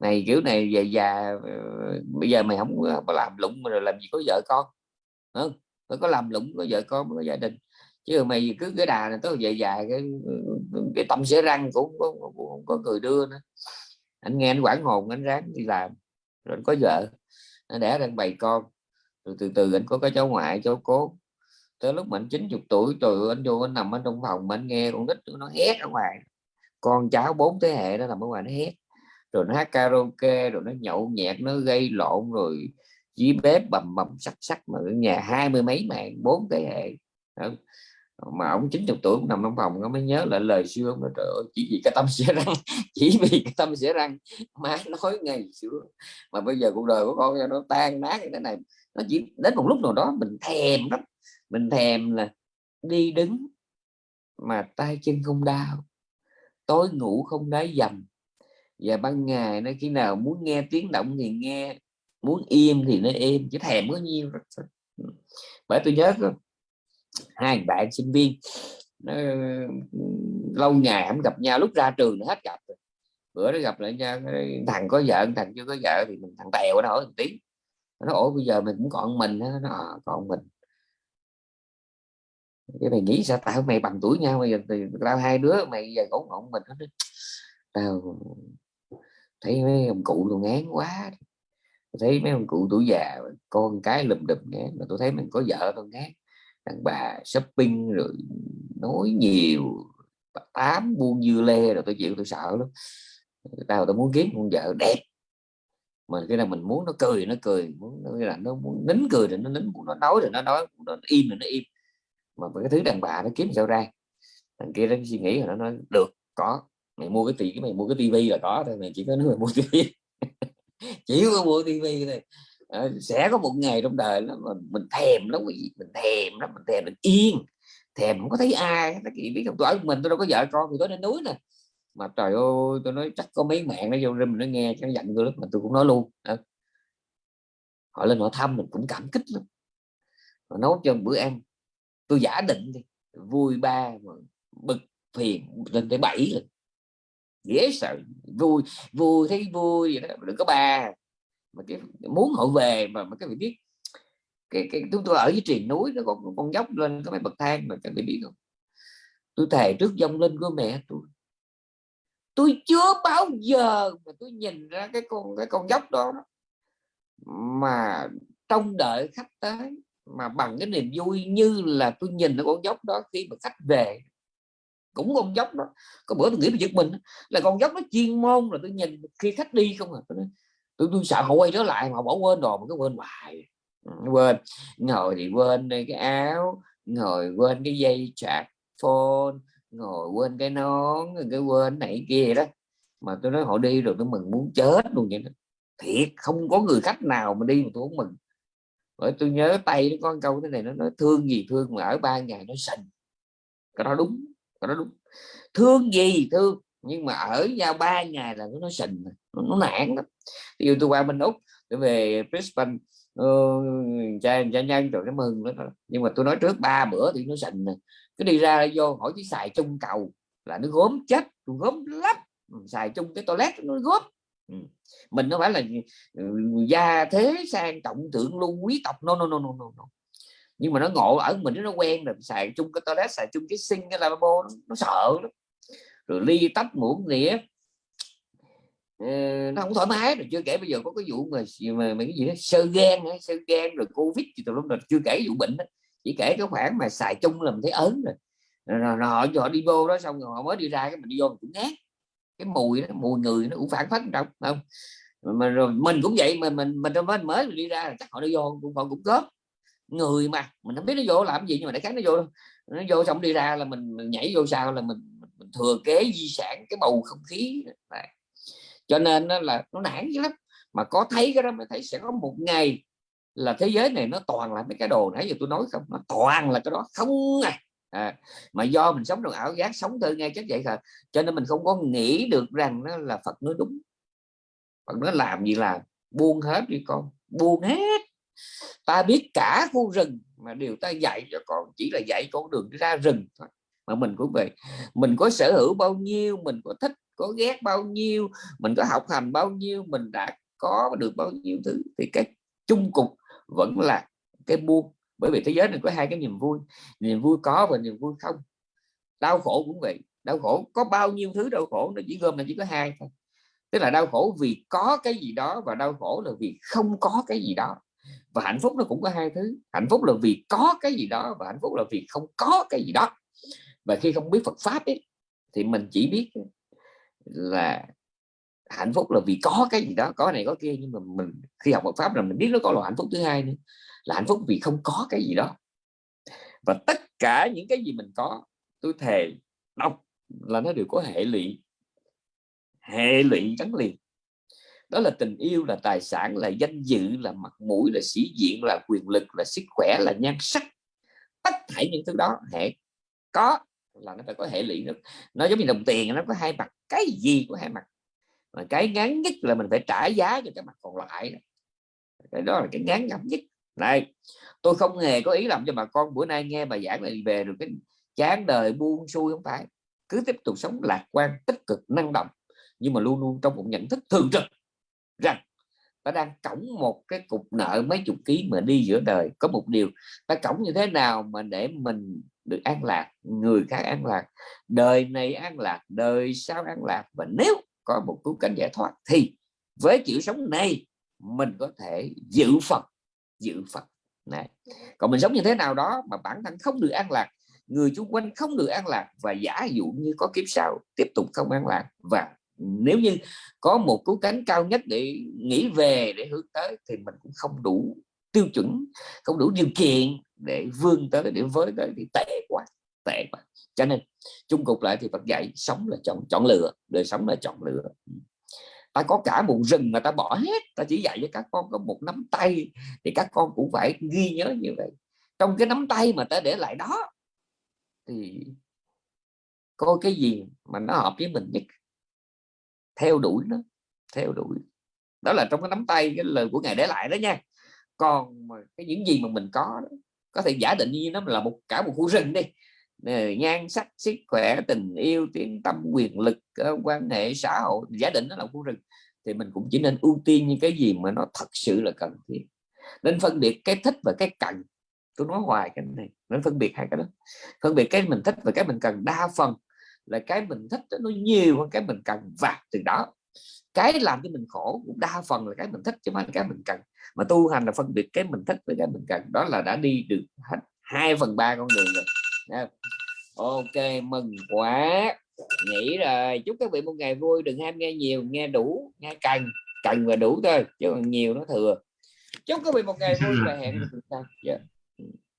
này kiểu này về già ờ, bây giờ mày không có làm lụng rồi làm gì có vợ con. Không phải có làm lụng có vợ con có gia đình. Chứ mày cứ cái đà này tới về già cái cái tâm sẽ răng cũng có, cũng có người đưa nữa. Anh nghe anh quản hồn anh ráng đi làm. Rồi có vợ nó đẻ ra bày con rồi từ từ, anh có cái cháu ngoại, cháu cố. Tới lúc mình 90 tuổi rồi anh vô anh nằm ở trong phòng mình nghe con nít nó hét ở ngoài. Con cháu bốn thế hệ nó nằm ở ngoài nó hét. Rồi nó hát karaoke, rồi nó nhậu nhẹt, nó gây lộn, rồi dưới bếp bầm bầm sắc sắc, mà ở nhà hai mươi mấy mạng bốn thế hệ. Mà ông 90 tuổi nằm trong phòng, nó mới nhớ lại lời xưa ông nói, trời ơi, chỉ vì cái tâm sẽ răng, chỉ vì cái tâm sẽ răng, má nói ngày xưa. Mà bây giờ cuộc đời của con nó tan nát như thế này nó chỉ đến một lúc nào đó mình thèm lắm. Mình thèm là đi đứng mà tay chân không đau tối ngủ không đáy dầm. Và ban ngày nó khi nào muốn nghe tiếng động thì nghe muốn im thì nó im chứ thèm có nhiêu bởi tôi nhớ hai bạn sinh viên nó, lâu ngày không gặp nhau lúc ra trường hết gặp rồi. bữa đó gặp lại nhau thằng có vợ thằng chưa có vợ thì mình thằng tèo nó hỏi một tiếng nó ủa bây giờ mình cũng còn mình nó à, còn mình. Cái mày nghĩ sao? Tao mày bằng tuổi nhau bây giờ thì tao hai đứa mày giờ cũng ngọn mình. Nó tao thấy mấy ông cụ luôn ngán quá thấy mấy ông cụ tuổi già con cái lùm đùm ngán mà tôi thấy mình có vợ tôi ngán. Đàn bà shopping rồi nói nhiều tám buôn dưa lê rồi tôi chịu tôi sợ lắm. Tao tao muốn kiếm con vợ đẹp mà cái là mình muốn nó cười nó cười muốn nó là nó muốn nín cười thì nó nín muốn nó nói thì nó nói nó im thì nó im. Mà cái thứ đàn bà nó kiếm sao ra? Thằng kia nó suy nghĩ rồi nó nói được có mày mua cái tiền mày mua cái tivi là có thôi mày chỉ có nói mày mua tivi. Chỉ có mua tivi thôi. À, sẽ có một ngày trong đời nó mình, mình thèm lắm cái gì mình thèm lắm mình thèm mình yên thèm không có thấy ai nó chỉ biết không tôi ở mình tôi đâu có vợ con thì có lên núi nè mà trời ơi tôi nói chắc có mấy mạng nó vô rừng nó nghe cho nó giận tôi lúc mà tôi cũng nói luôn đó. họ lên họ thăm mình cũng cảm kích lắm. Họ nấu cho bữa ăn. Tôi giả định đi vui ba mà bực phiền lên tới bảy lần. Dễ sợ vui vui thấy vui vậy đó đừng có ba. Mà cái muốn họ về mà, mà cái vị biết cái, cái chúng tôi ở dưới triền núi nó có con dốc lên có mấy bậc thang mà các vị biết không? Tôi thề trước dông lên của mẹ tôi tôi chưa bao giờ mà tôi nhìn ra cái con cái con dốc đó. Mà trông đợi khách tới mà bằng cái niềm vui như là tôi nhìn ở con dốc đó khi mà khách về. Cũng con dốc đó. Có bữa tôi nghĩ về giật mình là con dốc nó chuyên môn là tôi nhìn khi khách đi không à. Tôi, tôi, tôi sợ họ quay trở lại mà bỏ quên đồ mà cứ quên hoài. Ừ, quên. Ngồi thì quên cái áo ngồi quên cái dây chặt phone ngồi quên cái nón cái quên này kia đó. Mà tôi nói họ đi rồi tôi mừng muốn chết luôn vậy đó. Thiệt không có người khách nào mà đi mà tôi không mừng. Bởi tôi nhớ tay nó có câu thế này nó nói thương gì thương mà ở ba ngày nó sình. Cái đó đúng cái đó đúng. Thương gì thương nhưng mà ở ra ba ngày là nó sình nó, nó nản lắm. Ví dụ tôi qua bên úc tôi về Brisbane uh, cha cha nhân rồi nó mừng đó. nhưng mà tôi nói trước ba bữa thì nó sình cứ đi ra vô hỏi chứ xài chung cầu là nó gốm chết gốm lắm ừ, xài chung cái toilet nó gốm ừ. mình nó phải là ừ, gia thế sang trọng thượng lưu quý tộc no no no no no, no. nhưng mà nó ngộ ở mình nó quen rồi xài chung cái toilet xài chung cái sinh cái lavabo nó, nó sợ lắm rồi ly tách muỗng nĩa ờ, nó không thoải mái rồi chưa kể bây giờ có cái vụ mà mà, mà cái gì đó sơ gan sơ gan rồi covid thì tụi nó chưa kể vụ bệnh đó chỉ kể cái khoản mà xài chung là mình thấy ớn rồi. Rồi, rồi, rồi họ, họ đi vô đó xong rồi họ mới đi ra cái mình đi vô mình cũng ngát cái mùi đó mùi người nó cũng phản phất trong không? Mà rồi mình cũng vậy mà mình mình mới mới đi ra là chắc họ đi vô cũng họ cũng có người mà mình không biết nó vô làm gì nhưng mà để khác nó vô nó vô xong đi ra là mình, mình nhảy vô sao là mình, mình thừa kế di sản cái bầu không khí. Này cho nên nó là nó nản dữ lắm. Mà có thấy cái đó mới thấy sẽ có một ngày là thế giới này nó toàn là mấy cái đồ nãy giờ tôi nói không? Nó toàn là cái đó. Không à, à mà do mình sống trong ảo giác sống thơ ngay chắc vậy thôi. Cho nên mình không có nghĩ được rằng nó là Phật nói đúng. Phật nó làm gì là buông hết đi con buông hết. Ta biết cả khu rừng mà điều ta dạy cho con chỉ là dạy con đường ra rừng thôi. Mà mình cũng vậy. Mình có sở hữu bao nhiêu mình có thích có ghét bao nhiêu mình có học hành bao nhiêu mình đã có được bao nhiêu thứ. Thì cái chung cục vẫn là cái buông. Bởi vì thế giới này có hai cái niềm vui niềm vui có và niềm vui không. Đau khổ cũng vậy. Đau khổ có bao nhiêu thứ đau khổ nó chỉ gom là chỉ có hai thôi. Tức là đau khổ vì có cái gì đó và đau khổ là vì không có cái gì đó. Và hạnh phúc nó cũng có hai thứ. Hạnh phúc là vì có cái gì đó và hạnh phúc là vì không có cái gì đó. Và khi không biết Phật pháp ấy, thì mình chỉ biết là hạnh phúc là vì có cái gì đó, có này, có kia, nhưng mà mình, khi học Phật pháp là mình biết nó có loại hạnh phúc thứ hai nữa, là hạnh phúc vì không có cái gì đó. Và tất cả những cái gì mình có, tôi thề, đọc là nó đều có hệ lụy hệ lụy gắn liền. Đó là tình yêu, là tài sản, là danh dự, là mặt mũi, là sĩ diện, là quyền lực, là sức khỏe, là nhan sắc. Tất thảy những thứ đó, hệ có là nó phải có hệ lụy nó giống như đồng tiền, nó có hai mặt. Cái gì có hai mặt mà cái ngắn nhất là mình phải trả giá cho cái mặt còn lại cái đó là cái ngắn ngẩm nhất. Này, tôi không hề có ý làm cho bà con bữa nay nghe bà giảng này về được cái chán đời buông xuôi, không phải. Cứ tiếp tục sống lạc quan, tích cực, năng động. Nhưng mà luôn luôn trong một nhận thức thường trực rằng ta đang cổng một cái cục nợ mấy chục ký mà đi giữa đời. Có một điều, ta cổng như thế nào mà để mình được an lạc, người khác an lạc, đời này an lạc, đời sau an lạc. Và nếu có một cứu cánh giải thoát, thì với kiểu sống này, mình có thể giữ Phật giữ Phật này, còn mình sống như thế nào đó mà bản thân không được an lạc, người xung quanh không được an lạc, và giả dụ như có kiếp sau, tiếp tục không an lạc. Và nếu như có một cứu cánh cao nhất để nghĩ về, để hướng tới, thì mình cũng không đủ tiêu chuẩn, không đủ điều kiện để vươn tới, để với tới, thì tệ quá tệ quá cho nên chung cục lại thì Phật dạy sống là chọn chọn lựa đời sống là chọn lựa. Ta có cả một rừng mà ta bỏ hết ta chỉ dạy cho các con có một nắm tay thì các con cũng phải ghi nhớ như vậy. Trong cái nắm tay mà ta để lại đó thì coi cái gì mà nó hợp với mình nhất? Theo đuổi nó theo đuổi. Đó là trong cái nắm tay cái lời của ngài để lại đó nha. Còn mà cái những gì mà mình có đó, có thể giả định như nó là một cả một khu rừng đi nhan sắc, sức khỏe, tình yêu, tiếng tâm quyền lực ờ, quan hệ xã hội, giả định nó là khu rừng, thì mình cũng chỉ nên ưu tiên những cái gì mà nó thật sự là cần thiết. Nên phân biệt cái thích và cái cần. Tôi nói hoài cái này, nên phân biệt hai cái đó. Phân biệt cái mình thích và cái mình cần. Đa phần là cái mình thích nó nhiều hơn cái mình cần. Và từ đó, cái làm cho mình khổ cũng đa phần là cái mình thích chứ không phải cái mình cần. Mà tu hành là phân biệt cái mình thích với cái mình cần. Đó là đã đi được hết hai phần ba con đường rồi ok mừng quá. Nghỉ rồi chúc các vị một ngày vui đừng ham nghe nhiều nghe đủ nghe cần cần và đủ thôi chứ còn nhiều nó thừa. Chúc các vị một ngày vui và hẹn gặp lại sau dạ.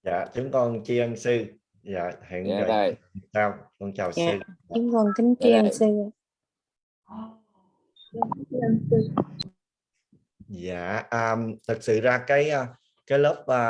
Dạ chúng con tri ân sư. Dạ hẹn dạ gặp rồi. sau con chào Dạ. sư. chúng con kính tri Dạ ân sư. Dạ um, thật sự ra cái uh, cái lớp uh,